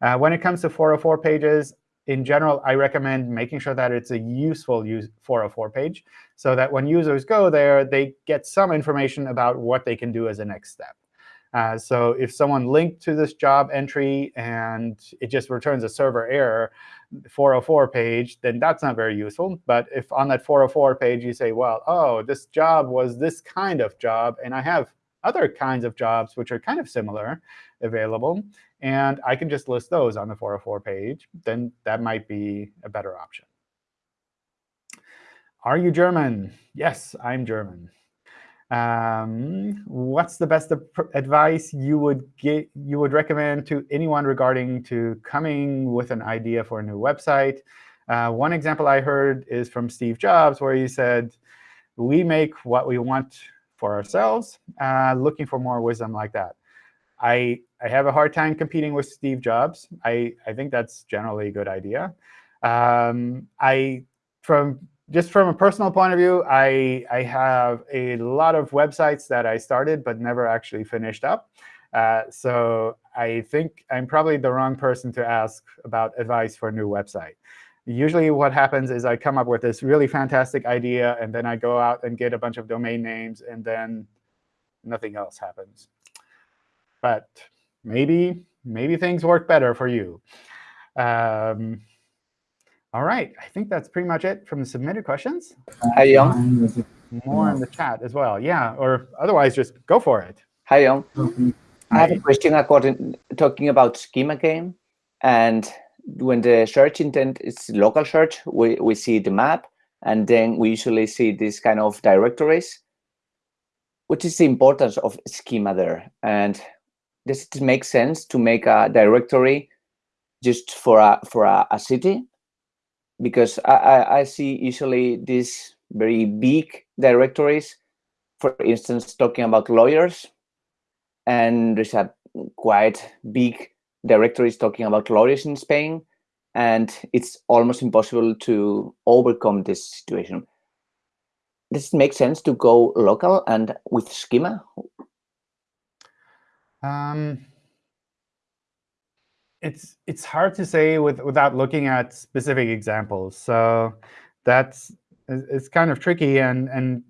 Uh, when it comes to 404 pages, in general, I recommend making sure that it's a useful use 404 page so that when users go there, they get some information about what they can do as a next step. Uh, so if someone linked to this job entry and it just returns a server error, 404 page, then that's not very useful. But if on that 404 page you say, well, oh, this job was this kind of job, and I have other kinds of jobs which are kind of similar available, and I can just list those on the 404 page, then that might be a better option. Are you German? Yes, I'm German. Um, what's the best advice you would get, you would recommend to anyone regarding to coming with an idea for a new website? Uh, one example I heard is from Steve Jobs, where he said, "We make what we want for ourselves, uh, looking for more wisdom like that." I I have a hard time competing with Steve Jobs. I I think that's generally a good idea. Um, I from just from a personal point of view, I, I have a lot of websites that I started but never actually finished up. Uh, so I think I'm probably the wrong person to ask about advice for a new website. Usually what happens is I come up with this really fantastic idea, and then I go out and get a bunch of domain names, and then nothing else happens. But maybe, maybe things work better for you. Um, all right, I think that's pretty much it from the submitted questions. Hi, John. More in the chat as well. Yeah, or otherwise, just go for it. Hi, John. I have a question according talking about schema game. And when the search intent is local search, we, we see the map, and then we usually see this kind of directories. What is the importance of schema there? And does it make sense to make a directory just for a for a, a city? Because I, I, I see usually these very big directories, for instance, talking about lawyers, and there's a quite big directories talking about lawyers in Spain, and it's almost impossible to overcome this situation. Does it make sense to go local and with schema? Um, it's it's hard to say with without looking at specific examples. So that's it's kind of tricky, and and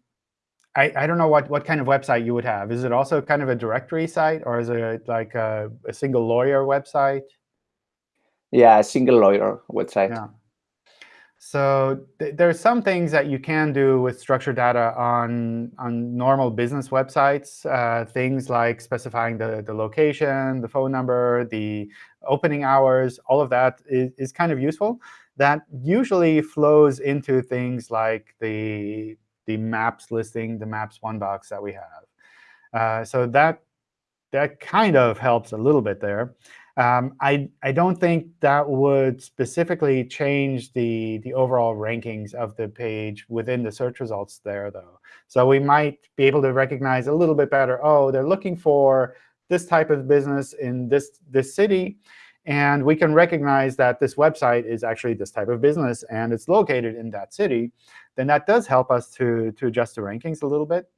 I, I don't know what what kind of website you would have. Is it also kind of a directory site, or is it like a, a single lawyer website? Yeah, a single lawyer website. Yeah. So th there are some things that you can do with structured data on, on normal business websites, uh, things like specifying the, the location, the phone number, the opening hours, all of that is, is kind of useful. That usually flows into things like the, the maps listing, the maps one box that we have. Uh, so that, that kind of helps a little bit there. Um, I, I don't think that would specifically change the, the overall rankings of the page within the search results there, though. So we might be able to recognize a little bit better, oh, they're looking for this type of business in this, this city. And we can recognize that this website is actually this type of business, and it's located in that city. Then that does help us to, to adjust the rankings a little bit.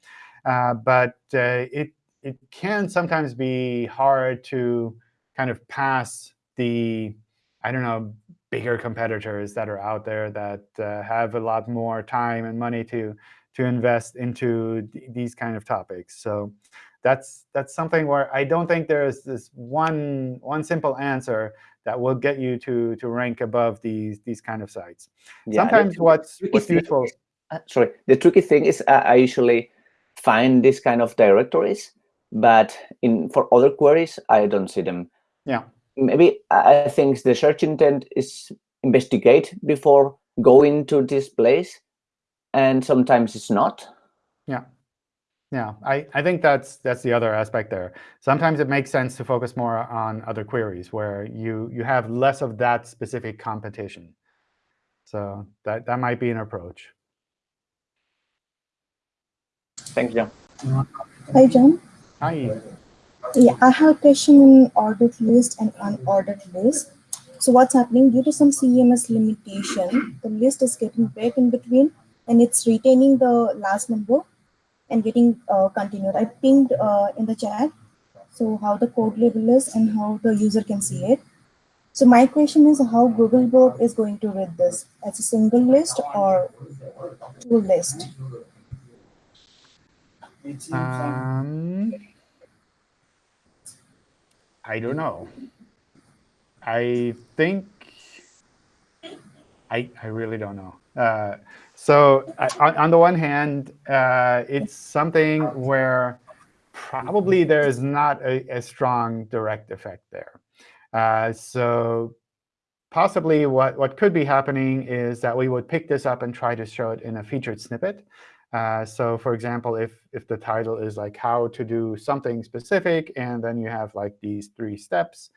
Uh, but uh, it, it can sometimes be hard to kind of pass the, I don't know, bigger competitors that are out there that uh, have a lot more time and money to to invest into th these kind of topics. So that's that's something where I don't think there's this one one simple answer that will get you to to rank above these these kind of sites. Yeah, Sometimes what's what's thing useful. is- uh, sorry, the tricky thing is uh, I usually find these kind of directories, but in for other queries I don't see them. Yeah. Maybe I I think the search intent is investigate before going to this place, and sometimes it's not. Yeah. Yeah, I, I think that's that's the other aspect there. Sometimes it makes sense to focus more on other queries where you you have less of that specific competition. So that that might be an approach. Thank you. Hi, John. Hi. Yeah, I have a question in ordered list and unordered list. So what's happening due to some CMS limitation, the list is getting break in between and it's retaining the last number and getting uh, continued. I pinged uh, in the chat. So how the code label is and how the user can see it. So my question is how Googlebot is going to read this as a single list or two list? Um, I don't know. I think I I really don't know. Uh, so I, on, on the one hand, uh, it's something where probably there is not a, a strong direct effect there. Uh, so possibly what, what could be happening is that we would pick this up and try to show it in a featured snippet. Uh, so for example, if, if the title is like how to do something specific, and then you have like these three steps,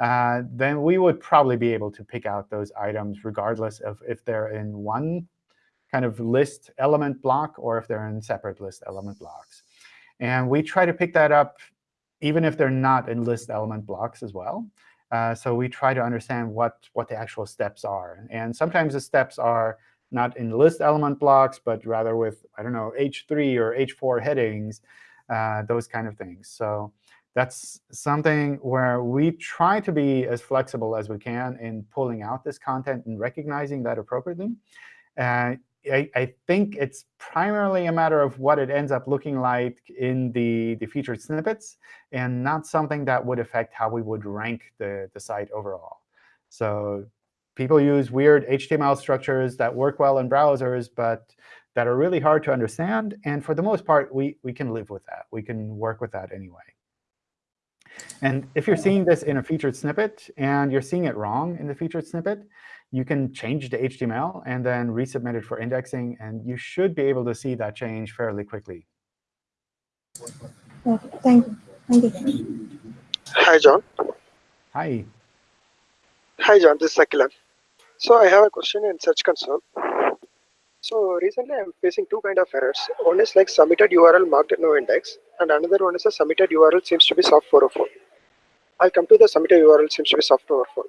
uh, then we would probably be able to pick out those items regardless of if they're in one kind of list element block or if they're in separate list element blocks. And we try to pick that up even if they're not in list element blocks as well. Uh, so we try to understand what, what the actual steps are. And sometimes the steps are not in list element blocks, but rather with, I don't know, H3 or H4 headings, uh, those kind of things. So that's something where we try to be as flexible as we can in pulling out this content and recognizing that appropriately. Uh, I, I, think it's primarily a matter of what it ends up looking like in the, the featured snippets, and not something that would affect how we would rank the, the site overall. So people use weird HTML structures that work well in browsers, but that are really hard to understand. And for the most part, we, we can live with that. We can work with that anyway. And if you're seeing this in a featured snippet and you're seeing it wrong in the featured snippet, you can change the HTML and then resubmit it for indexing. And you should be able to see that change fairly quickly. Okay, thank you. Thank you. Hi, John. Hi. Hi, John. This is Akilan. So I have a question in Search Console. So recently I'm facing two kind of errors. One is like submitted URL marked no index, and another one is a submitted URL seems to be soft 404. I'll come to the submitted URL seems to be soft 404.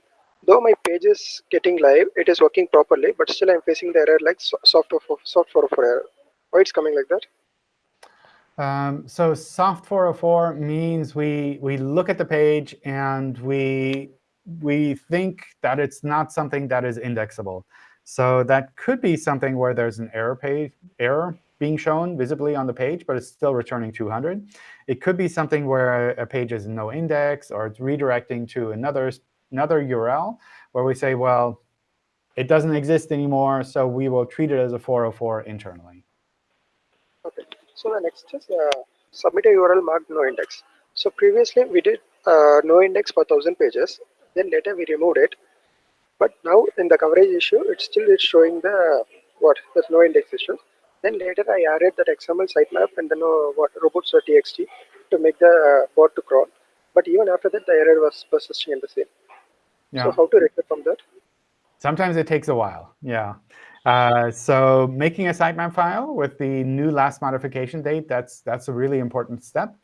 Though my page is getting live, it is working properly, but still I'm facing the error like soft 404, soft 404 error. Why it's coming like that? Um, so soft 404 means we we look at the page and we we think that it's not something that is indexable. So that could be something where there's an error page error being shown visibly on the page, but it's still returning 200. It could be something where a page is no index, or it's redirecting to another another URL, where we say, well, it doesn't exist anymore, so we will treat it as a 404 internally. Okay. So the next is uh, submit a URL marked no index. So previously we did uh, no index for 1000 pages. Then later we removed it. But now in the coverage issue, it still is showing the what there's no index issue. Then later I added that XML sitemap and then uh, what robots.txt to make the uh, bot to crawl. But even after that, the error was persisting in the same. Yeah. So how to recover from that? Sometimes it takes a while. Yeah. Uh, so making a sitemap file with the new last modification date, that's, that's a really important step.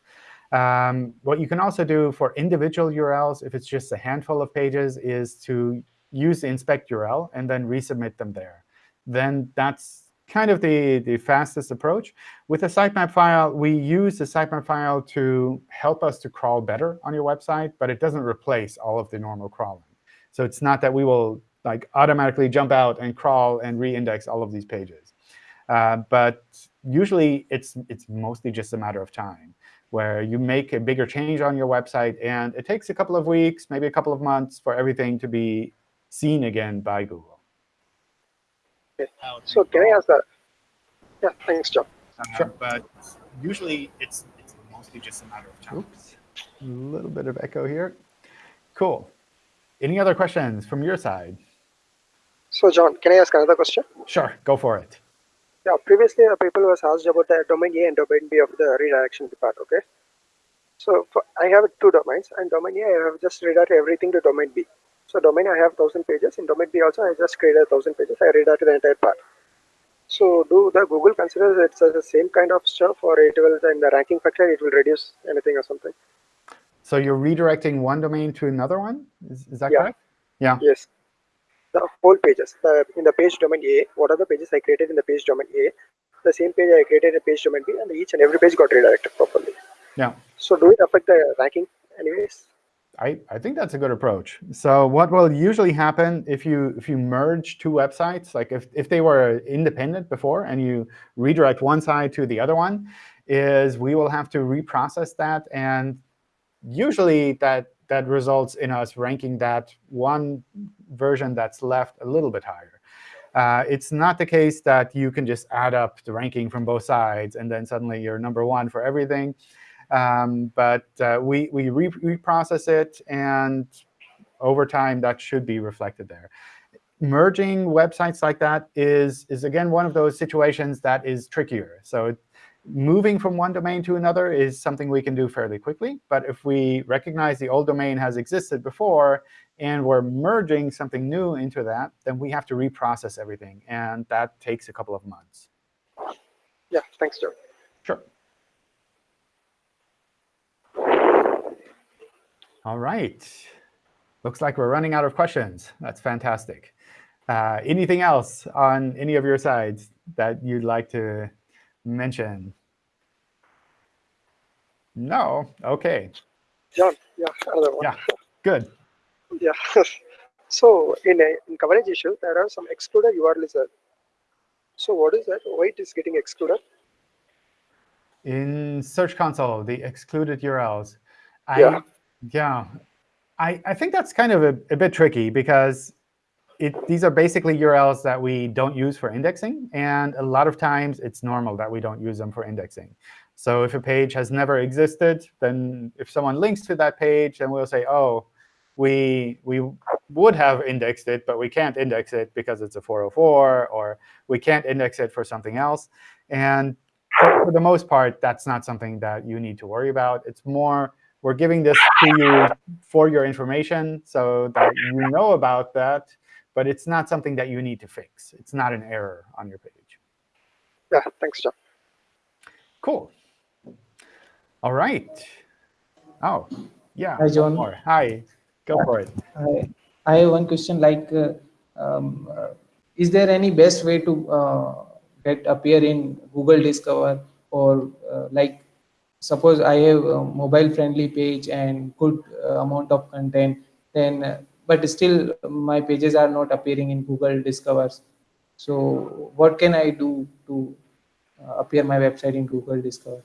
Um, what you can also do for individual URLs, if it's just a handful of pages, is to use the inspect URL and then resubmit them there. Then that's kind of the, the fastest approach. With a sitemap file, we use the sitemap file to help us to crawl better on your website, but it doesn't replace all of the normal crawling. So it's not that we will like automatically jump out and crawl and re-index all of these pages. Uh, but usually, it's, it's mostly just a matter of time, where you make a bigger change on your website, and it takes a couple of weeks, maybe a couple of months, for everything to be seen again by Google. Okay. So can I ask that? Yeah, thanks, John. Um, sure. But usually, it's, it's mostly just a matter of time. Oops. A little bit of echo here. Cool. Any other questions from your side? So John, can I ask another question? Sure, go for it. Yeah, previously uh, people was asked about the domain A and domain B of the redirection part, okay? So for, I have two domains, and domain A, I have just redirected everything to domain B. So domain I have 1000 pages, in domain B also I just created 1000 pages, I redirected the entire part. So do the Google consider it's the same kind of stuff, or it will, in the ranking factor, it will reduce anything or something? So you're redirecting one domain to another one? Is, is that Yeah. correct? Yeah. Yes. The whole pages. The, in the page domain A, what are the pages I created in the page domain A? The same page I created in page domain B, and each and every page got redirected properly. Yeah. So do it affect the ranking anyways? I, I think that's a good approach. So what will usually happen if you if you merge two websites, like if, if they were independent before and you redirect one side to the other one, is we will have to reprocess that. And usually that that results in us ranking that one version that's left a little bit higher. Uh, it's not the case that you can just add up the ranking from both sides and then suddenly you're number one for everything. Um, but uh, we, we re reprocess it, and over time, that should be reflected there. Merging websites like that is, is again, one of those situations that is trickier. So it, moving from one domain to another is something we can do fairly quickly. But if we recognize the old domain has existed before, and we're merging something new into that, then we have to reprocess everything. And that takes a couple of months. Yeah, thanks, Joe. Sure. All right. Looks like we're running out of questions. That's fantastic. Uh, anything else on any of your sides that you'd like to mention? No? OK. John, yeah, another one. Yeah, good. Yeah. so in a in coverage issue, there are some excluded URLs there. So what is that? Why it is getting excluded? In Search Console, the excluded URLs. I, Yeah. Yeah. I, I think that's kind of a, a bit tricky because it, these are basically URLs that we don't use for indexing. And a lot of times, it's normal that we don't use them for indexing. So if a page has never existed, then if someone links to that page, then we'll say, oh, we, we would have indexed it, but we can't index it because it's a 404, or we can't index it for something else. And for, for the most part, that's not something that you need to worry about. It's more we're giving this to you for your information so that you know about that, but it's not something that you need to fix. It's not an error on your page. Yeah, thanks, John. Cool. All right. Oh, yeah. Hi, John. More. Hi. Go for it. I, I have one question like, uh, um, uh, is there any best way to uh, get appear in Google Discover or uh, like, suppose I have a mobile friendly page and good uh, amount of content, then, uh, but still my pages are not appearing in Google Discovers. So what can I do to uh, appear my website in Google Discover?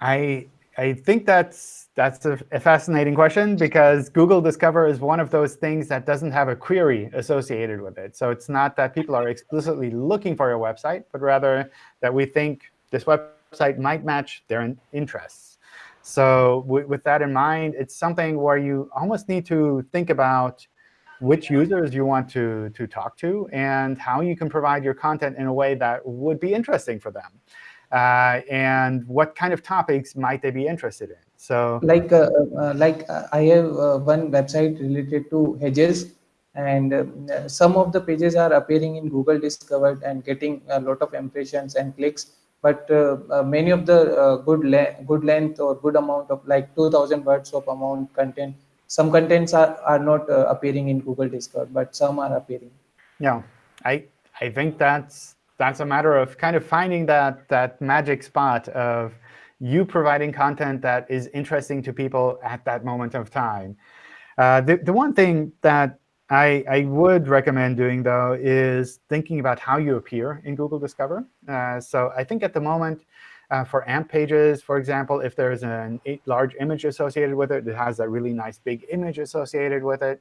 I I think that's that's a, a, fascinating question because Google Discover is one of those things that doesn't have a query associated with it. So it's not that people are explicitly looking for your website, but rather that we think this website might match their interests. So with that in mind, it's something where you almost need to think about which users you want to, to talk to and how you can provide your content in a way that would be interesting for them uh, and what kind of topics might they be interested in. So, like uh, uh, like uh, I have uh, one website related to hedges, and uh, some of the pages are appearing in Google Discovered and getting a lot of impressions and clicks. But uh, uh, many of the uh, good le good length or good amount of like 2,000 words of amount content, some contents are are not appearing in Google Discovered, but some are appearing. Yeah, I I think that's that's a matter of kind of finding that, that magic spot of you providing content that is interesting to people at that moment of time. Uh, the, the one thing that I, I would recommend doing, though, is thinking about how you appear in Google Discover. Uh, so I think at the moment, uh, for AMP pages, for example, if there's a large image associated with it, it has a really nice big image associated with it.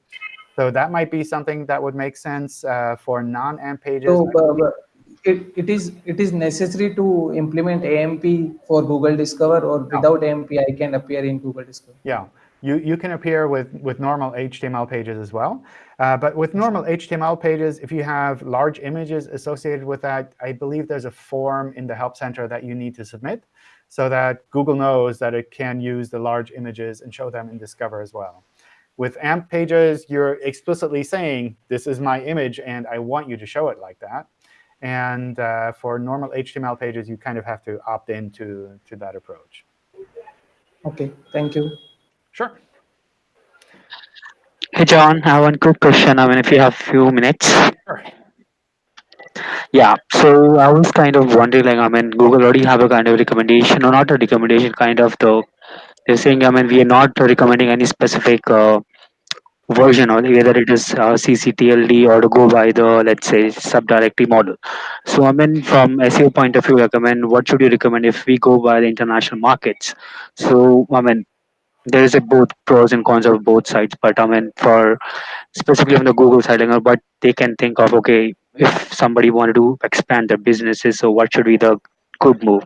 So that might be something that would make sense uh, for non-AMP pages. So, uh, it, it is it is necessary to implement AMP for Google Discover or without AMP I can appear in Google Discover? Yeah, you, you can appear with, with normal HTML pages as well. Uh, but with normal HTML pages, if you have large images associated with that, I believe there's a form in the Help Center that you need to submit so that Google knows that it can use the large images and show them in Discover as well. With AMP pages, you're explicitly saying, this is my image, and I want you to show it like that. And uh, for normal HTML pages, you kind of have to opt into to that approach. OK, thank you. Sure. Hey, John, I have one quick question. I mean, if you have a few minutes. Sure. Yeah, so I was kind of wondering, like, I mean, Google already have a kind of recommendation, or not a recommendation, kind of the, they're saying, I mean, we are not recommending any specific uh, version or whether it is uh, cctld or to go by the let's say subdirectory model so i mean from seo point of view mean what should you recommend if we go by the international markets so i mean there is a both pros and cons of both sides but i mean for specifically on the google side what they can think of okay if somebody wanted to expand their businesses so what should be the good move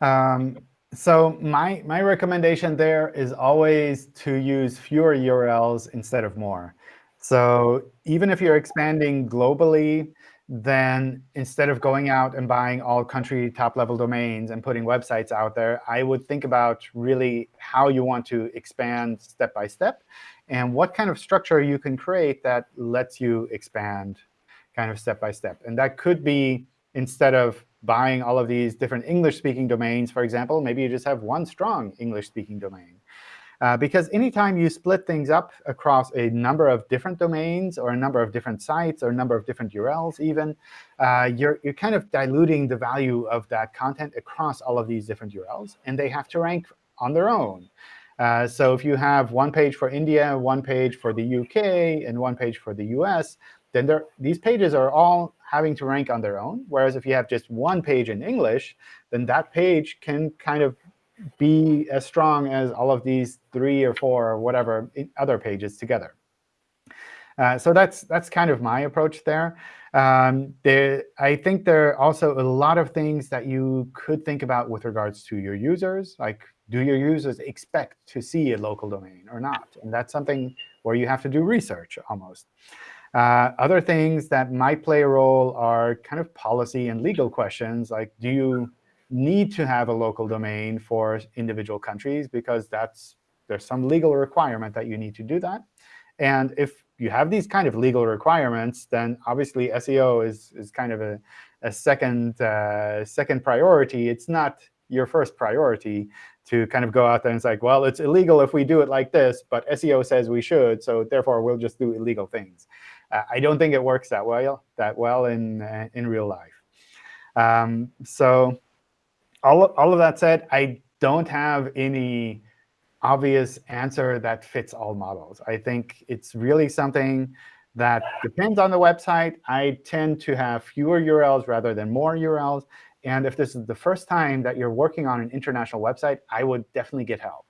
um, so my, my recommendation there is always to use fewer URLs instead of more. So even if you're expanding globally, then instead of going out and buying all country top-level domains and putting websites out there, I would think about really how you want to expand step by step and what kind of structure you can create that lets you expand kind of step by step. And that could be instead of buying all of these different English-speaking domains, for example, maybe you just have one strong English-speaking domain. Uh, because anytime you split things up across a number of different domains or a number of different sites or a number of different URLs even, uh, you're, you're kind of diluting the value of that content across all of these different URLs. And they have to rank on their own. Uh, so if you have one page for India, one page for the UK, and one page for the US, then these pages are all having to rank on their own. Whereas if you have just one page in English, then that page can kind of be as strong as all of these three or four or whatever other pages together. Uh, so that's that's kind of my approach there. Um, there. I think there are also a lot of things that you could think about with regards to your users. Like, do your users expect to see a local domain or not? And that's something where you have to do research almost. Uh, other things that might play a role are kind of policy and legal questions, like do you need to have a local domain for individual countries because that's there's some legal requirement that you need to do that. And if you have these kind of legal requirements, then obviously SEO is, is kind of a, a second, uh, second priority. It's not your first priority to kind of go out there and say, well, it's illegal if we do it like this, but SEO says we should, so therefore we'll just do illegal things. Uh, I don't think it works that well that well in uh, in real life. Um, so all of, all of that said, I don't have any obvious answer that fits all models. I think it's really something that depends on the website. I tend to have fewer URLs rather than more URLs. And if this is the first time that you're working on an international website, I would definitely get help.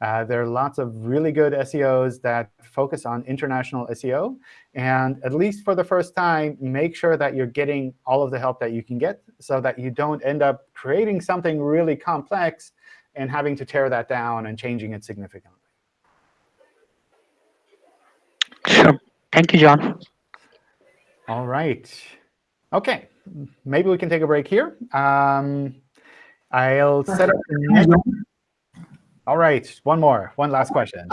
Uh, there are lots of really good SEOs that focus on international SEO. And at least for the first time, make sure that you're getting all of the help that you can get so that you don't end up creating something really complex and having to tear that down and changing it significantly. Sure. Thank you, John. All right. OK, maybe we can take a break here. Um, I'll set up the next. All right, one more, one last question.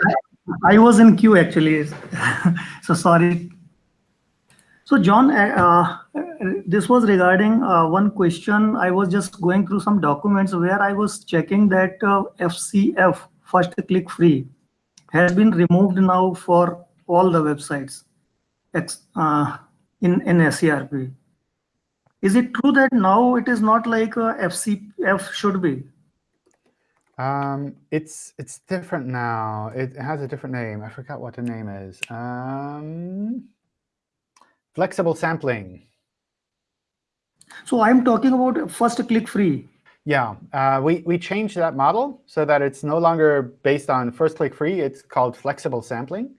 I was in queue actually, so sorry. So John, uh, uh, this was regarding uh, one question. I was just going through some documents where I was checking that uh, FCF, first click free, has been removed now for all the websites uh, in, in SERP. Is it true that now it is not like uh, FCF should be? Um, it's it's different now. It has a different name. I forgot what the name is. Um, flexible sampling. So I'm talking about first click free. Yeah, uh, we, we changed that model so that it's no longer based on first click free. It's called flexible sampling.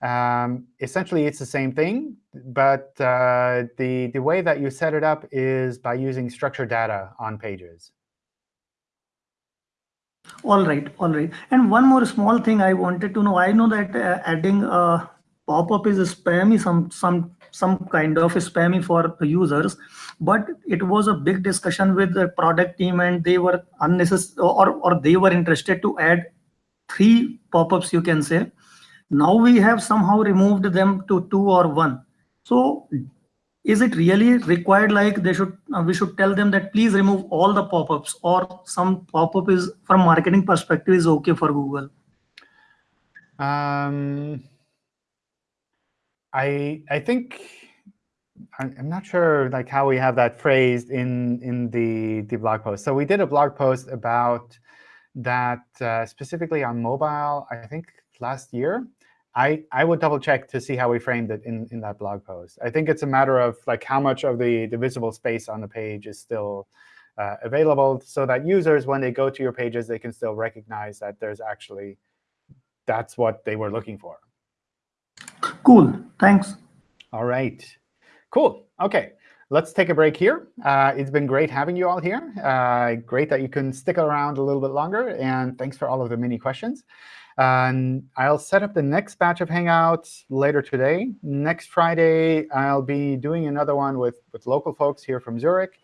Um, essentially, it's the same thing, but uh, the, the way that you set it up is by using structured data on pages. All right, all right. And one more small thing I wanted to know. I know that uh, adding a pop-up is a spammy, some some some kind of spammy for users, but it was a big discussion with the product team, and they were unnecessary or or they were interested to add three pop-ups, you can say, now we have somehow removed them to two or one. So is it really required like they should uh, we should tell them that please remove all the pop-ups or some pop-up is from marketing perspective is okay for Google? Um, I I think I'm not sure like how we have that phrased in in the the blog post. So we did a blog post about that uh, specifically on mobile. I think last year, I, I would double check to see how we framed it in, in that blog post. I think it's a matter of like how much of the, the visible space on the page is still uh, available so that users, when they go to your pages, they can still recognize that there's actually that's what they were looking for. Cool. Thanks. All right. Cool. OK. Let's take a break here. Uh, it's been great having you all here. Uh, great that you can stick around a little bit longer. And thanks for all of the mini questions. And I'll set up the next batch of Hangouts later today. Next Friday, I'll be doing another one with, with local folks here from Zurich.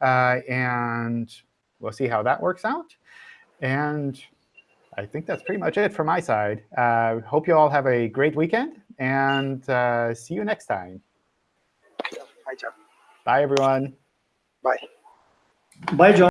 Uh, and we'll see how that works out. And I think that's pretty much it from my side. Uh, hope you all have a great weekend, and uh, see you next time. Bye, John. Bye, everyone. Bye. Bye, John.